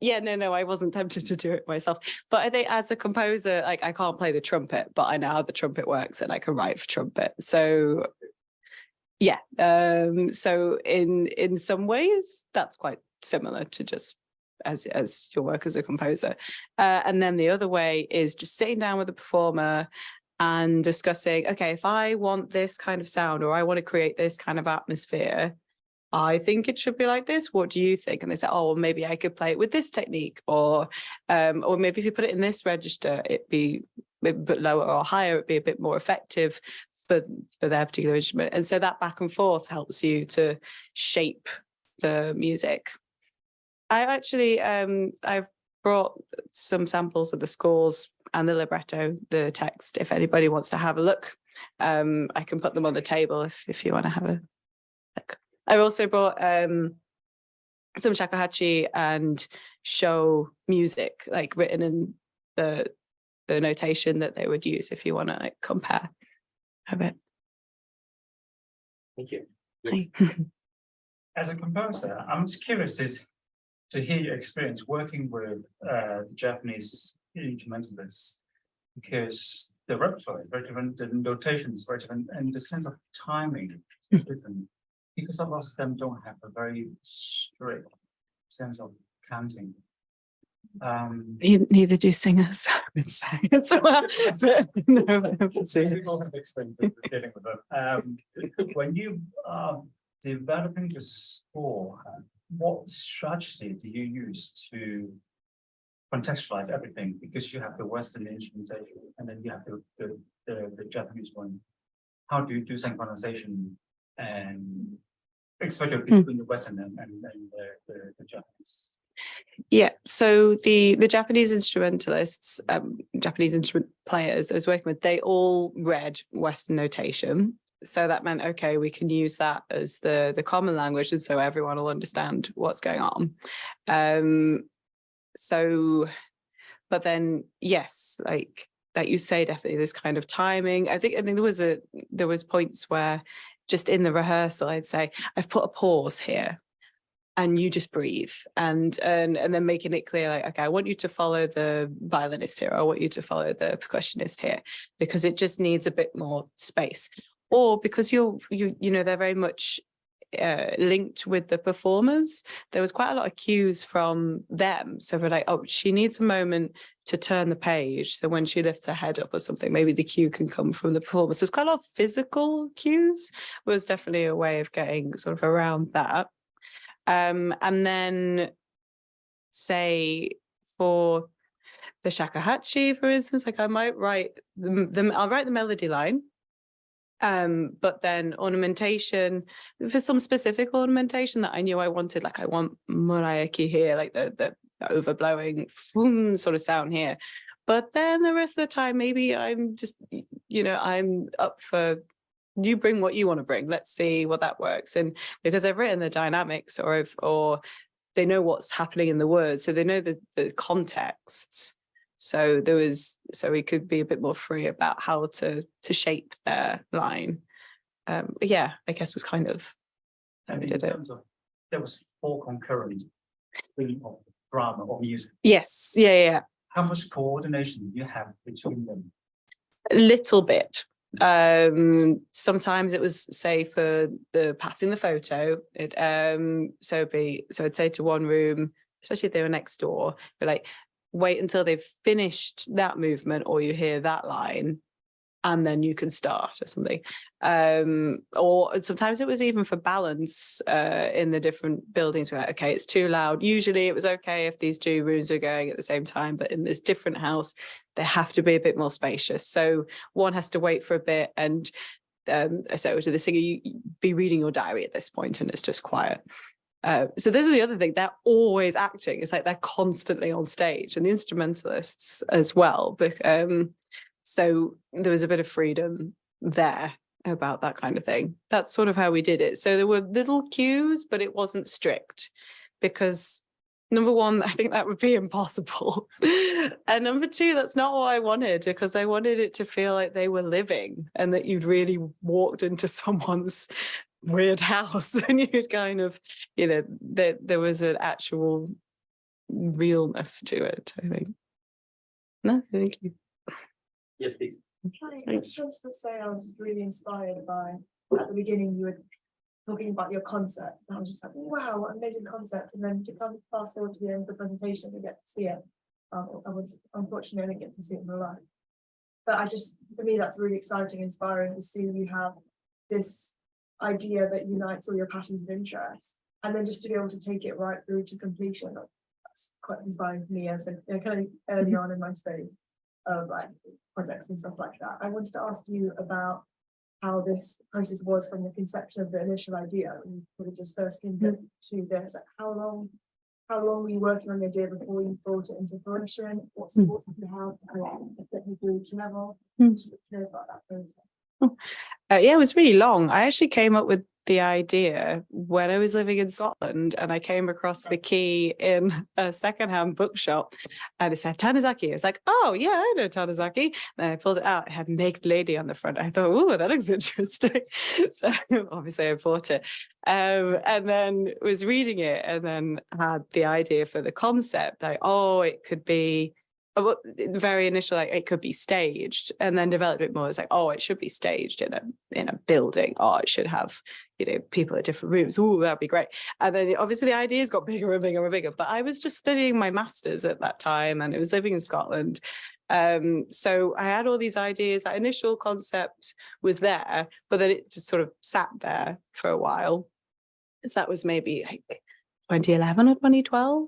yeah, no, no, I wasn't tempted to do it myself. But I think as a composer, like I can't play the trumpet, but I know how the trumpet works and I can write for trumpet. So yeah, um, so in in some ways that's quite similar to just as as your work as a composer. Uh, and then the other way is just sitting down with a performer and discussing, okay, if I want this kind of sound or I want to create this kind of atmosphere, I think it should be like this. What do you think? And they say, oh, well, maybe I could play it with this technique, or um, or maybe if you put it in this register, it'd be a bit lower or higher, it'd be a bit more effective for for their particular instrument. And so that back and forth helps you to shape the music. I actually um I've brought some samples of the scores and the libretto, the text, if anybody wants to have a look. Um, I can put them on the table if, if you want to have a look. I've also brought um, some shakuhachi and sho music, like written in the the notation that they would use if you want to like compare a bit. Thank [laughs] you. As a composer, I'm just curious is to hear your experience working with uh Japanese instrumentalists. Because the repertoire is very different, the notation is very different, and the sense of timing is [laughs] different. Because a lot of them don't have a very strict sense of counting. Um. Neither do singers, [laughs] I would say. So, uh, but no. People have experience dealing with it. Um, [laughs] when you are developing the score, what strategy do you use to contextualize everything? Because you have the Western instrumentation and then you have the, the, the, the Japanese one. How do you do synchronization and especially between the Western and, and, and the, the, the Japanese? Yeah, so the the Japanese instrumentalists, um, Japanese instrument players I was working with, they all read Western notation. So that meant, okay, we can use that as the the common language, and so everyone will understand what's going on. Um, so, but then yes, like that you say, definitely this kind of timing. I think I think there was a there was points where just in the rehearsal, I'd say, I've put a pause here and you just breathe and and and then making it clear like okay i want you to follow the violinist here i want you to follow the percussionist here because it just needs a bit more space or because you're you you know they're very much uh, linked with the performers. There was quite a lot of cues from them. So we're like, oh, she needs a moment to turn the page. So when she lifts her head up or something, maybe the cue can come from the performance. There's quite a lot of physical cues was definitely a way of getting sort of around that. Um, and then say for the shakuhachi, for instance, like I might write the, the I'll write the melody line. Um, but then ornamentation for some specific ornamentation that I knew I wanted, like I want muraiki here, like the the overblowing sort of sound here. But then the rest of the time, maybe I'm just, you know, I'm up for you bring what you want to bring. Let's see what that works. And because I've written the dynamics or if or they know what's happening in the words, so they know the the contexts. So there was so we could be a bit more free about how to to shape their line. Um, yeah, I guess was kind of And in did it. terms of, there was four concurrent of drama or music. yes, yeah, yeah. How much coordination do you have between them? a little bit. Um, sometimes it was say for the passing the photo, it um so it'd be so I'd say to one room, especially if they were next door, but like, wait until they've finished that movement or you hear that line and then you can start or something. Um, or sometimes it was even for balance uh, in the different buildings. Where okay, it's too loud. Usually it was okay if these two rooms were going at the same time, but in this different house, they have to be a bit more spacious. So one has to wait for a bit and um, so to the singer, you be reading your diary at this point and it's just quiet. Uh, so this is the other thing, they're always acting. It's like they're constantly on stage and the instrumentalists as well. But um, so there was a bit of freedom there about that kind of thing. That's sort of how we did it. So there were little cues, but it wasn't strict because number one, [laughs] I think that would be impossible. [laughs] and number two, that's not what I wanted because I wanted it to feel like they were living and that you'd really walked into [laughs] someone's weird [laughs] house and you'd kind of, you know, that there was an actual realness to it, I think. No, thank you. Yes, please. Hi, I Thanks. just wanted to say I was really inspired by, at the beginning, you were talking about your concept. And I was just like, wow, what amazing concept. And then to come fast forward to the end of the presentation, we get to see it. Um, I was unfortunately, I didn't get to see it in real life. But I just, for me, that's really exciting, inspiring to see you have this idea that unites all your passions and interests. And then just to be able to take it right through to completion. That's quite inspiring for me as a, you know, kind of early on in my stage of like projects and stuff like that. I wanted to ask you about how this process was from the conception of the initial idea and of just first came to to this, how long, how long were you working on the idea before you brought it into fruition? What's Hmm. important to have to get you to each level? Hmm. Just curious about that process. [laughs] Uh, yeah, it was really long. I actually came up with the idea when I was living in Scotland and I came across the key in [laughs] a secondhand bookshop and it said Tanizaki. I was like, oh yeah, I know Tanizaki. And I pulled it out. It had naked lady on the front. I thought, oh, that looks [laughs] interesting. so obviously I bought it. Um, and then was reading it and then had the idea for the concept, like, oh, it could be the very initial, like it could be staged and then developed a bit more. It's like, oh, it should be staged in a in a building. Oh, it should have, you know, people at different rooms. Oh, that'd be great. And then obviously the ideas got bigger and bigger and bigger. But I was just studying my masters at that time and I was living in Scotland. Um, so I had all these ideas. That initial concept was there, but then it just sort of sat there for a while. So that was maybe like 2011 or 2012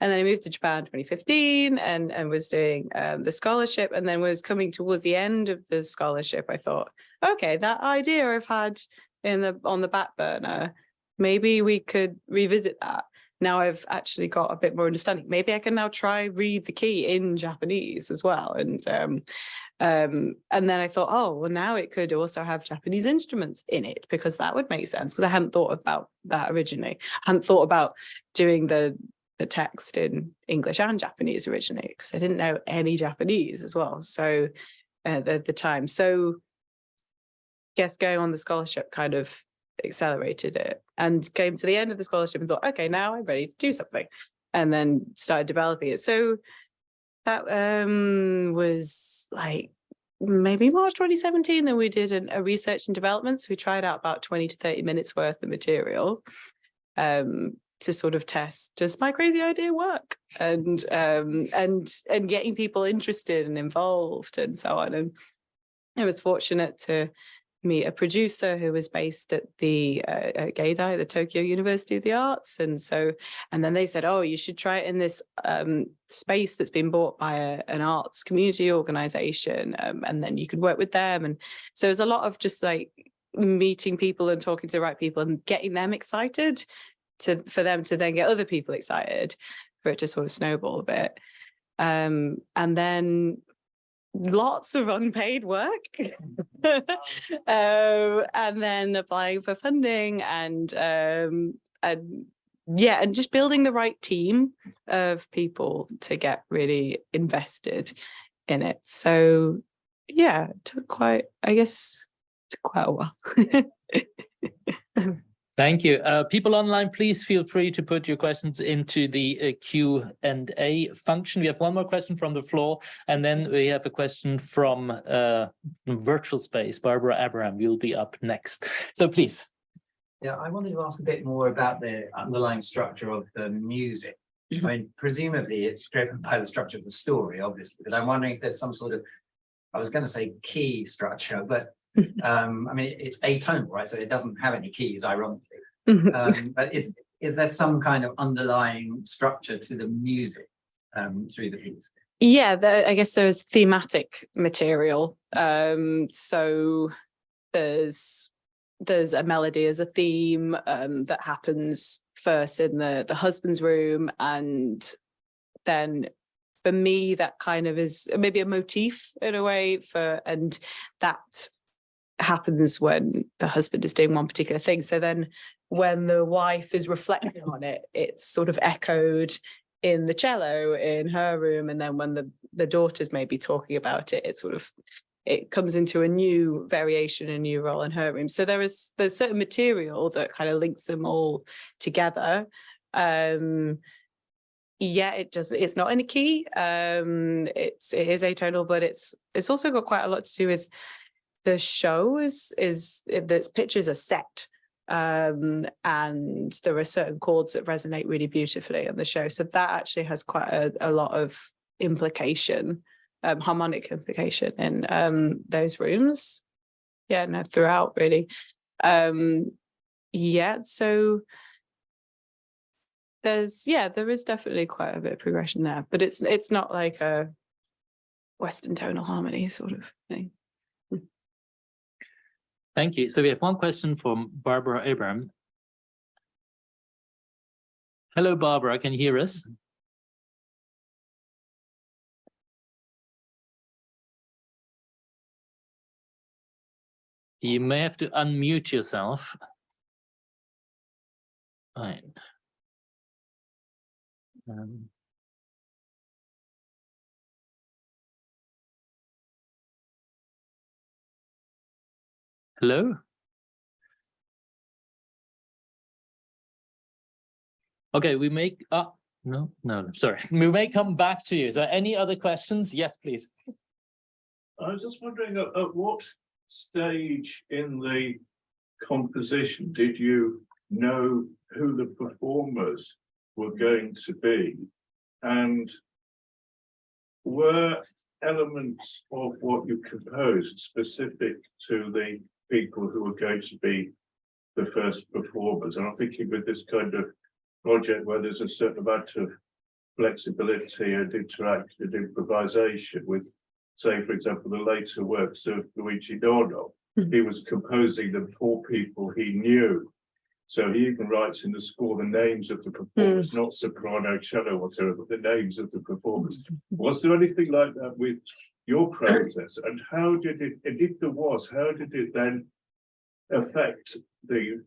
and then I moved to Japan 2015 and and was doing um, the scholarship and then was coming towards the end of the scholarship I thought okay that idea I've had in the on the back burner maybe we could revisit that now I've actually got a bit more understanding. Maybe I can now try read the key in Japanese as well. And um um and then I thought oh well now it could also have Japanese instruments in it because that would make sense. Because I hadn't thought about that originally. I hadn't thought about doing the the text in English and Japanese originally because I didn't know any Japanese as well. So uh, at the time. So guess going on the scholarship kind of accelerated it and came to the end of the scholarship and thought okay now I'm ready to do something and then started developing it so that um was like maybe March 2017, then we did an, a research and development. So we tried out about 20 to 30 minutes worth of material um, to sort of test, does my crazy idea work? And, um, and, and getting people interested and involved and so on. And I was fortunate to meet a producer who was based at the uh, at Geidai, the Tokyo University of the Arts. And so, and then they said, oh, you should try it in this um, space that's been bought by a, an arts community organization. Um, and then you could work with them. And so there's a lot of just like meeting people and talking to the right people and getting them excited to for them to then get other people excited for it to sort of snowball a bit. Um, and then lots of unpaid work. [laughs] [laughs] Um, and then applying for funding and um and yeah and just building the right team of people to get really invested in it. So yeah it took quite i guess took quite a while [laughs] Thank you. Uh, people online, please feel free to put your questions into the uh, Q and A function. We have one more question from the floor, and then we have a question from uh, virtual space. Barbara Abraham, you'll be up next. So please. Yeah, I wanted to ask a bit more about the underlying structure of the music. I mean, presumably it's driven by the structure of the story, obviously, but I'm wondering if there's some sort of, I was going to say key structure, but [laughs] um, I mean, it's atonal, right? So it doesn't have any keys, ironically. Um, but is is there some kind of underlying structure to the music um, through the piece? Yeah, I guess there's thematic material. Um, so there's there's a melody as a theme um, that happens first in the the husband's room, and then for me that kind of is maybe a motif in a way for and that happens when the husband is doing one particular thing. So then when the wife is reflecting on it, it's sort of echoed in the cello in her room. And then when the, the daughter's maybe talking about it, it sort of, it comes into a new variation, a new role in her room. So there is, there's certain material that kind of links them all together. Um, yeah, it does. it's not in a key. Um, it's, it is atonal, but it's, it's also got quite a lot to do with the sho is, is, the pictures are set um, and there are certain chords that resonate really beautifully on the sho. So that actually has quite a, a lot of implication, um, harmonic implication in um, those rooms. Yeah, no, throughout really. Um, yeah, so there's yeah, there is definitely quite a bit of progression there, but it's it's not like a Western tonal harmony sort of thing. Thank you. So we have one question from Barbara Abraham. Hello, Barbara. Can you hear us? You may have to unmute yourself. Fine. Um, Hello? Okay, we make, ah, no, no, no, sorry. [laughs] We may come back to you. So any other questions? Yes, please. I was just wondering at, at what stage in the composition did you know who the performers were going to be? And were elements of what you composed specific to the people who are going to be the first performers. And I'm thinking with this kind of project where there's a certain amount of flexibility and interactive improvisation with, say, for example, the later works of Luigi Nono. Mhm. He was composing them for people he knew. So he even writes in the score the names of the performers, not soprano, cello, whatever, but the names of the performers. Was there anything like that with your process and how did it, and if there was, how did it then affect the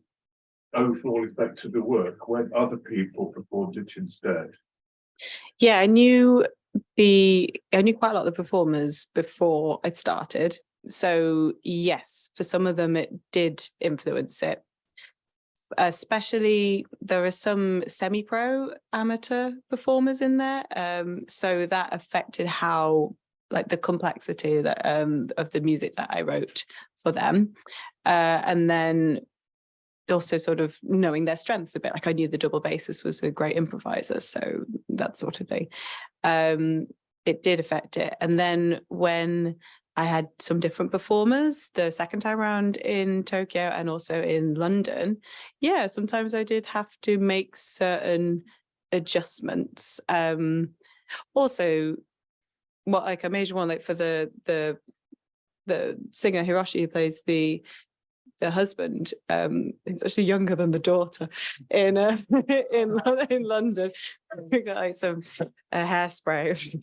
overall effect of the work when other people performed it instead? Yeah, I knew the I knew quite a lot of the performers before it started. So yes, for some of them it did influence it. Especially there are some semi-pro amateur performers in there. Um, so that affected how like the complexity that um of the music that I wrote for them. Uh, and then also sort of knowing their strengths a bit, like I knew the double bassist was a great improviser, so that sort of thing. Um, it did affect it. And then when I had some different performers the second time around in Tokyo and also in London, yeah, sometimes I did have to make certain adjustments. Um, also, what like a major one, like for the the the singer Hiroshi who plays the the husband, um, he's actually younger than the daughter in uh, [laughs] in Lo- [laughs] in London. We got like some uh, hairspray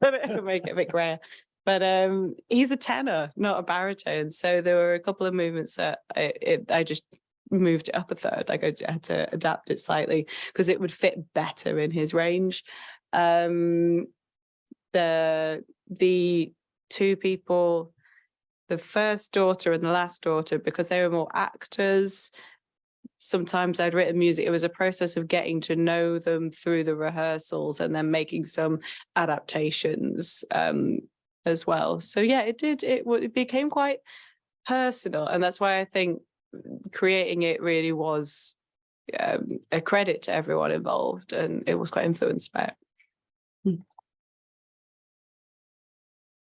[laughs] to make it a bit grayer. But um, he's a tenor, not a baritone. So there were a couple of movements that I, it, I just moved it up a third. Like I had to adapt it slightly because it would fit better in his range. Um, the the two people the first daughter and the last daughter because they were more actors. Sometimes i'd written music it was a process of getting to know them through the rehearsals and then making some adaptations um as well. So yeah it did it, it became quite personal and that's why i think creating it really was um, a credit to everyone involved and it was quite influenced by it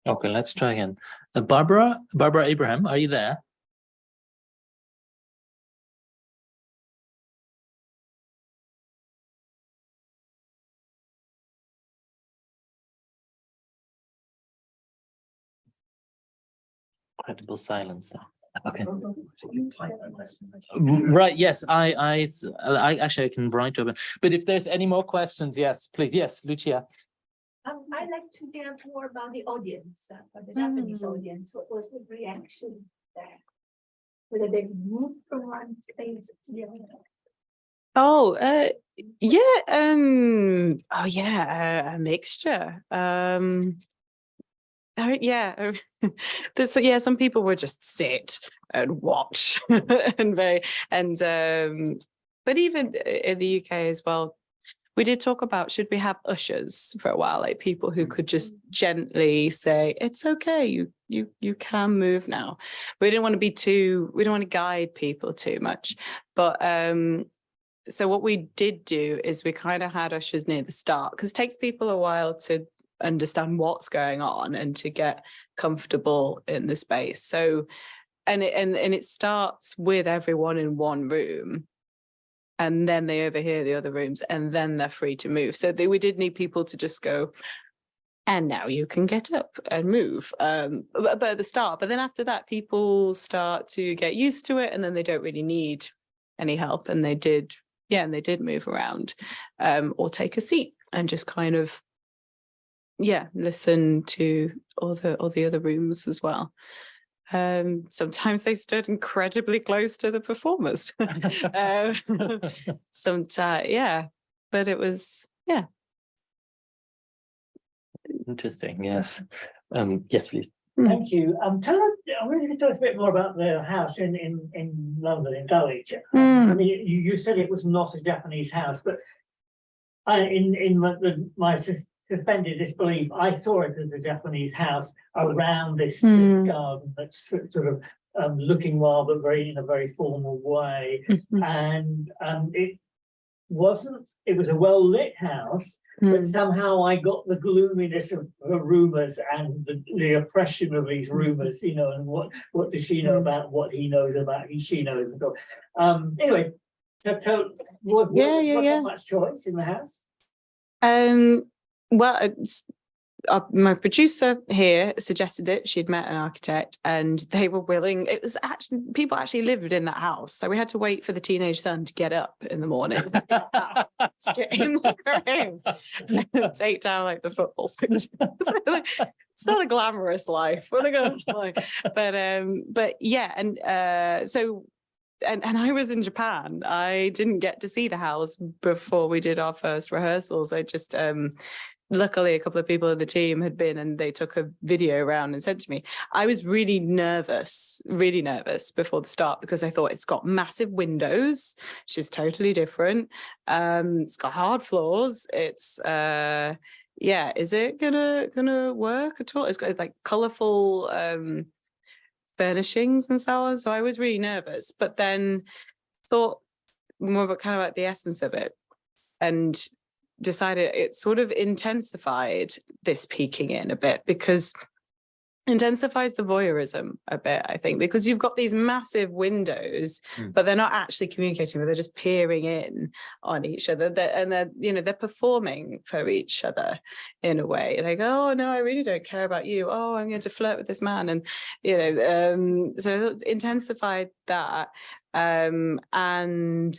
Okay, let's try again. Uh, Barbara, Barbara Abraham, are you there? Incredible silence there. Okay. Right, yes, I. actually I can write over, but if there's any more questions, yes, please, yes, Lucia. Um, I'd like to hear more about the audience, uh, for the Japanese Mm. audience, what was the reaction there? Whether they moved from one place to the other. Oh, uh, yeah, um, oh yeah, a, a mixture. Um, uh, yeah, [laughs] there's, yeah, some people would just sit and watch [laughs] and very, and, um, but even in the UK as well, we did talk about, should we have ushers for a while, like people who could just gently say, it's okay, you, you, you can move now. We didn't want to be too, we don't want to guide people too much, but, um, so what we did do is we kind of had ushers near the start because it takes people a while to understand what's going on and to get comfortable in the space. So and it and, and it starts with everyone in one room and then they overhear the other rooms and then they're free to move. So they, we did need people to just go and now you can get up and move um but, at the start but then after that people start to get used to it and then they don't really need any help and they did yeah and they did move around um or take a seat and just kind of yeah listen to all the all the other rooms as well um sometimes they stood incredibly close to the performers [laughs] [laughs] [laughs] um, sometimes yeah but it was yeah Interesting, yes. Um, yes, please. Thank you. Um, tell us, I really to tell us a bit more about the house in, in, in London, in Dulwich. Um, I Mm. mean, you, you said it was not a Japanese house, but I, in, in my, the- my sus- suspended disbelief, I saw it as a Japanese house around this, this Mm. garden that's sort of um, looking wild, but very, in a very formal way. Mhm. And, um, it wasn't, it was a well-lit house, but Mm. somehow I got the gloominess of the rumors and the, the oppression of Mm. these rumors, you know, and what, what does she know about what he knows about, he, she knows. and so- Um, anyway, so, so, was, Yeah, yeah, yeah. much choice in the house? Um, well, it's, uh, my producer here suggested it. She'd met an architect and they were willing. It was actually, people actually lived in that house. So we had to wait for the teenage son to get up in the morning. to get in the room and take down like the football. [laughs] It's not a glamorous life. What a good life. But um, but yeah, and uh, so and and I was in Japan. I didn't get to see the house before we did our first rehearsals. I just um luckily a couple of people in the team had been and they took a video around and sent to me. I was really nervous, really nervous before the start because I thought it's got massive windows, which is totally different. Um, it's got hard floors. It's uh yeah, is it gonna gonna work at all? It's got like colorful um furnishings and so on. So I was really nervous, but then thought more about kind of like the essence of it and decided it sort of intensified this peeking in a bit because intensifies the voyeurism a bit, I think, because you've got these massive windows, Hmm. but they're not actually communicating, but they're just peering in on each other. They're, and they're, you know, they're performing for each other in a way. and Like, oh no, I really don't care about you. Oh, I'm going to flirt with this man. And, you know, um, so it intensified that. Um, and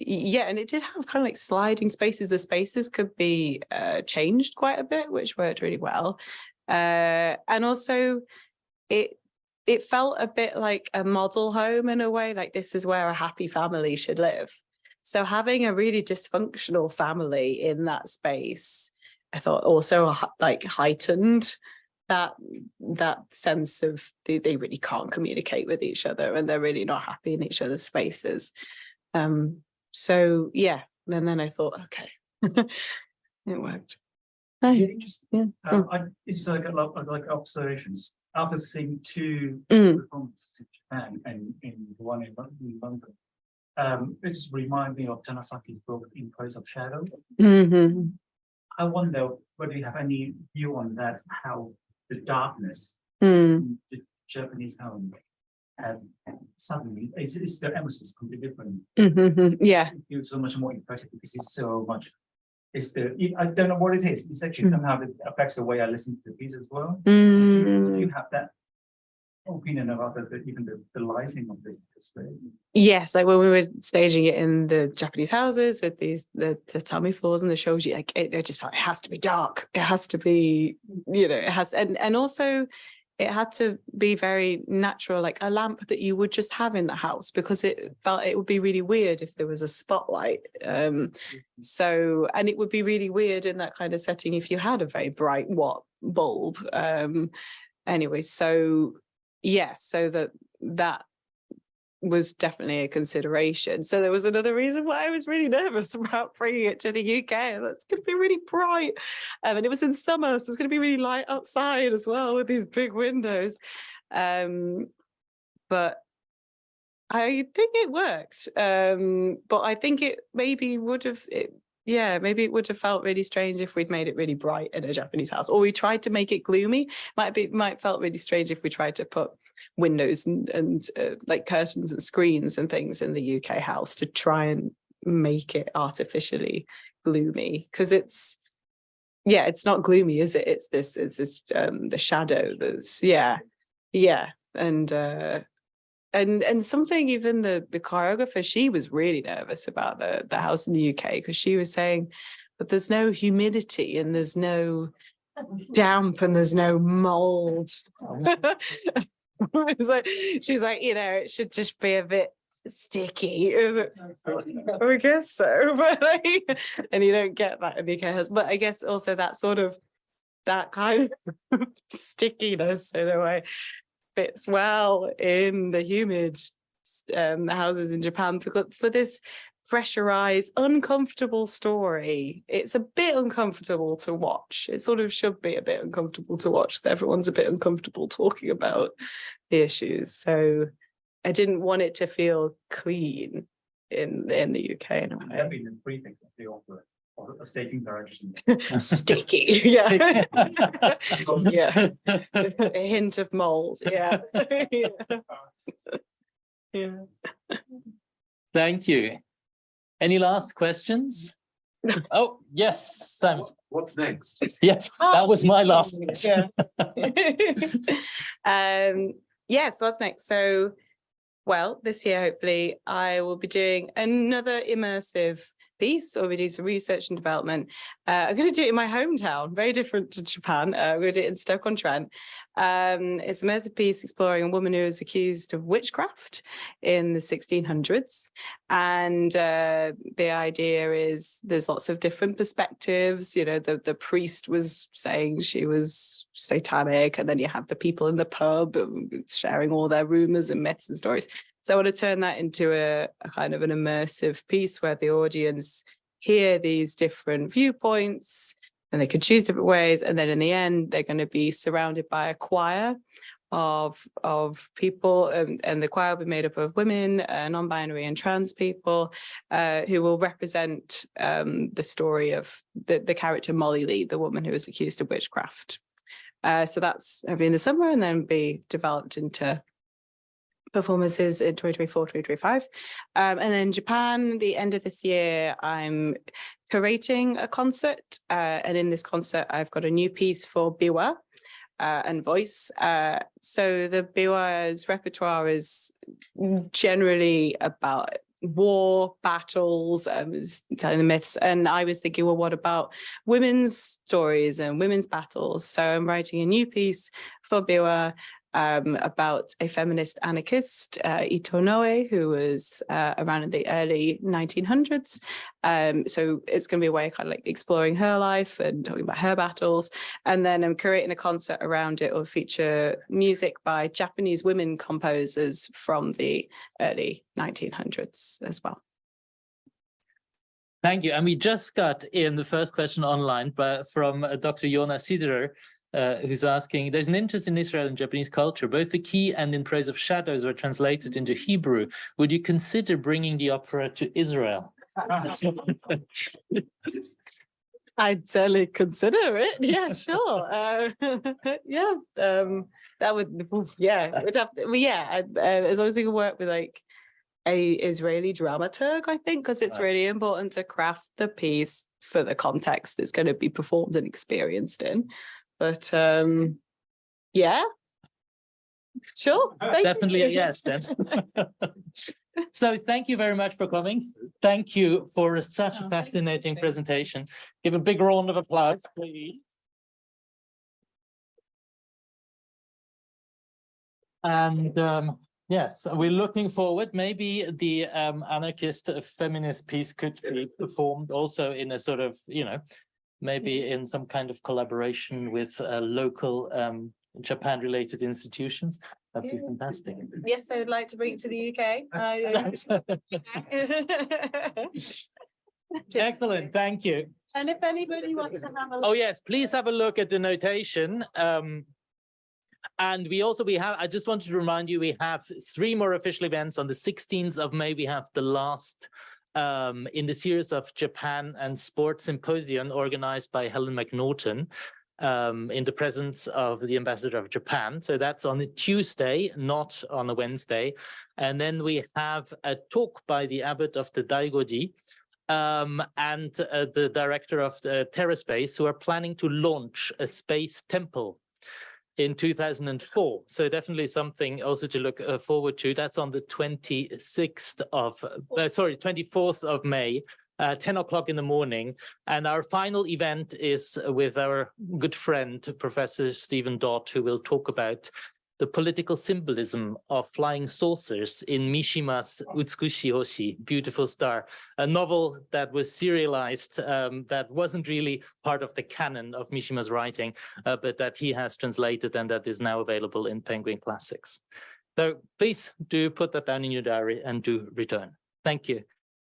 yeah, and it did have kind of like sliding spaces. The spaces could be uh, changed quite a bit, which worked really well. Uh, and also it it felt a bit like a model home in a way, like this is where a happy family should live. So having a really dysfunctional family in that space, I thought also like heightened that that sense of they, they really can't communicate with each other and they're really not happy in each other's spaces. Um, so yeah, and then I thought, okay, [laughs] it worked. Hi. Yeah, interesting. Yeah. Um, I, it's like, a lot of like observations, after seeing two Mm. performances in Japan and in the one in in London. Um, it just remind me of Tanizaki's book In Praise of Shadow. Mhm. I wonder whether you have any view on that, how the darkness Mm. in the Japanese home. And suddenly, it's, it's the atmosphere is completely different. Mhm. Yeah. It feels so much more impressive because it's so much. It's the, I don't know what it is. It's actually Mm. somehow it affects the way I listen to the piece as well. So you- so You Mm. have that opinion about the, the- even the, the lighting of the display. Yes, like when we were staging it in the Japanese houses with these the tatami floors and the shoji, like it, it just felt it has to be dark. It has to be, you know, it has and and also it had to be very natural, like a lamp that you would just have in the house because it felt it would be really weird if there was a spotlight. Um, so and it would be really weird in that kind of setting if you had a very bright watt bulb. Um, anyway, so yeah, so that that was definitely a consideration. So there was another reason why I was really nervous [laughs] about bringing it to the UK. That's going to be really bright. Um, and it was in summer, so it's going to be really light outside as well with these big windows. Um, but I think it worked. Um, but I think it maybe would have, it, yeah, maybe it would have felt really strange if we'd made it really bright in a Japanese house, or we tried to make it gloomy. Might be, might felt really strange if we tried to put windows and, and uh, like curtains and screens and things in the UK house to try and make it artificially gloomy because it's yeah it's not gloomy is it it's this it's this um the shadow that's yeah yeah and uh and and something even the the choreographer she was really nervous about the the house in the UK because she was saying that there's no humidity and there's no damp and there's no mold. Oh. [laughs] It's like she's like you know it should just be a bit sticky. It like, oh, I guess so [laughs] but like, and you don't get that in the UK house but I guess also that sort of that kind of [laughs] stickiness in a way fits well in the humid um houses in Japan for for this pressurized uncomfortable story. It's a bit uncomfortable to watch. It sort of should be a bit uncomfortable to watch everyone's a bit uncomfortable [laughs] talking about the issues. So I didn't want it to feel clean in in the UK in a way be the prefix of the opera, or a staging direction. sticky yeah [laughs] yeah [laughs] a hint of mold yeah yeah, [laughs] yeah. Thank you. Any last questions? Oh, yes, Sam. What's next? Yes, that was my last question. um yeah so what's next so well this year hopefully i will be doing another immersive piece or we do some research and development. Uh, i'm going to do it in my hometown very different to japan. Uh, i'm going to do it in stoke-on-trent. Um it's a immersive piece exploring a woman who is accused of witchcraft in the 1600s and uh, the idea is there's lots of different perspectives. You know the the priest was saying she was satanic and then you have the people in the pub sharing all their rumors and myths and stories so i want to turn that into a, a kind of an immersive piece where the audience hear these different viewpoints and they could choose different ways. And then in the end, they're going to be surrounded by a choir of of people and, and the choir will be made up of women, uh, non-binary and trans people uh, who will represent um, the story of the, the character Molly Leigh, the woman who was accused of witchcraft. Uh, so that's every in the summer and then be developed into performances in 2024, 2025. Um, and then Japan, the end of this year, I'm curating a concert. Uh, and in this concert, I've got a new piece for Biwa uh, and voice. Uh, so the Biwa's repertoire is generally about war battles um telling the myths and i was thinking well what about women's stories and women's battles so i'm writing a new piece for biwa um, about a feminist anarchist, uh, Ito Noe, who was uh, around in the early 1900s. Um, so it's going to be a way of kind of like exploring her life and talking about her battles. And then I'm creating a concert around it will feature music by Japanese women composers from the early 1900s as well. Thank you. And we just got in the first question online but from uh, Dr. Yona Siderer, uh, who's asking, there's an interest in Israel and Japanese culture. Both the key and in praise of shadows were translated into Hebrew. Would you consider bringing the opera to Israel? [laughs] I'd certainly consider it. Yeah, sure. [laughs] Uh, [laughs] yeah, um, that would, yeah, would have, well, yeah, uh, as long as you can work with like a Israeli dramaturg, I think, because it's really important to craft the piece for the context it's going to be performed and experienced in. But um, yeah, sure. thank you. Definitely a yes [laughs] then. [laughs] So thank you very much for coming. Thank you for such a Oh, thanks, fascinating presentation. Give a big round of applause, please. And um, yes, we're looking forward. Maybe the um, anarchist uh, feminist piece could be performed also in a sort of, you know, maybe in some kind of collaboration with uh, local um, Japan-related institutions. That'd be Yeah. fantastic. Yes, I would like to bring it to the UK. Uh, [laughs] [laughs] Excellent, thank you. And if anybody wants to have a. Oh, yes, please have a look at the notation. Um, and we also, we have, I just wanted to remind you, we have three more official events. On the 16th of May, we have the last um, in the series of Japan and Sport Symposium organized by Helen Macnaughtan um, in the presence of the ambassador of Japan. So that's on a Tuesday, not on a Wednesday. And then we have a talk by the abbot of the Daigoji um, and uh, the director of the TerraSpace who are planning to launch a space temple in 2004. So definitely something also to look uh, forward to. That's on the 26th of, uh, sorry, 24th of May, uh, 10 o'clock in the morning. And our final event is with our good friend, Professor Stephen Dodd, who will talk about the political symbolism of flying saucers in Mishima's Utsukushi Hoshi, Beautiful Star, a novel that was serialized um, that wasn't really part of the canon of Mishima's writing, uh, but that he has translated and that is now available in Penguin Classics. So please do put that down in your diary and do return. Thank you.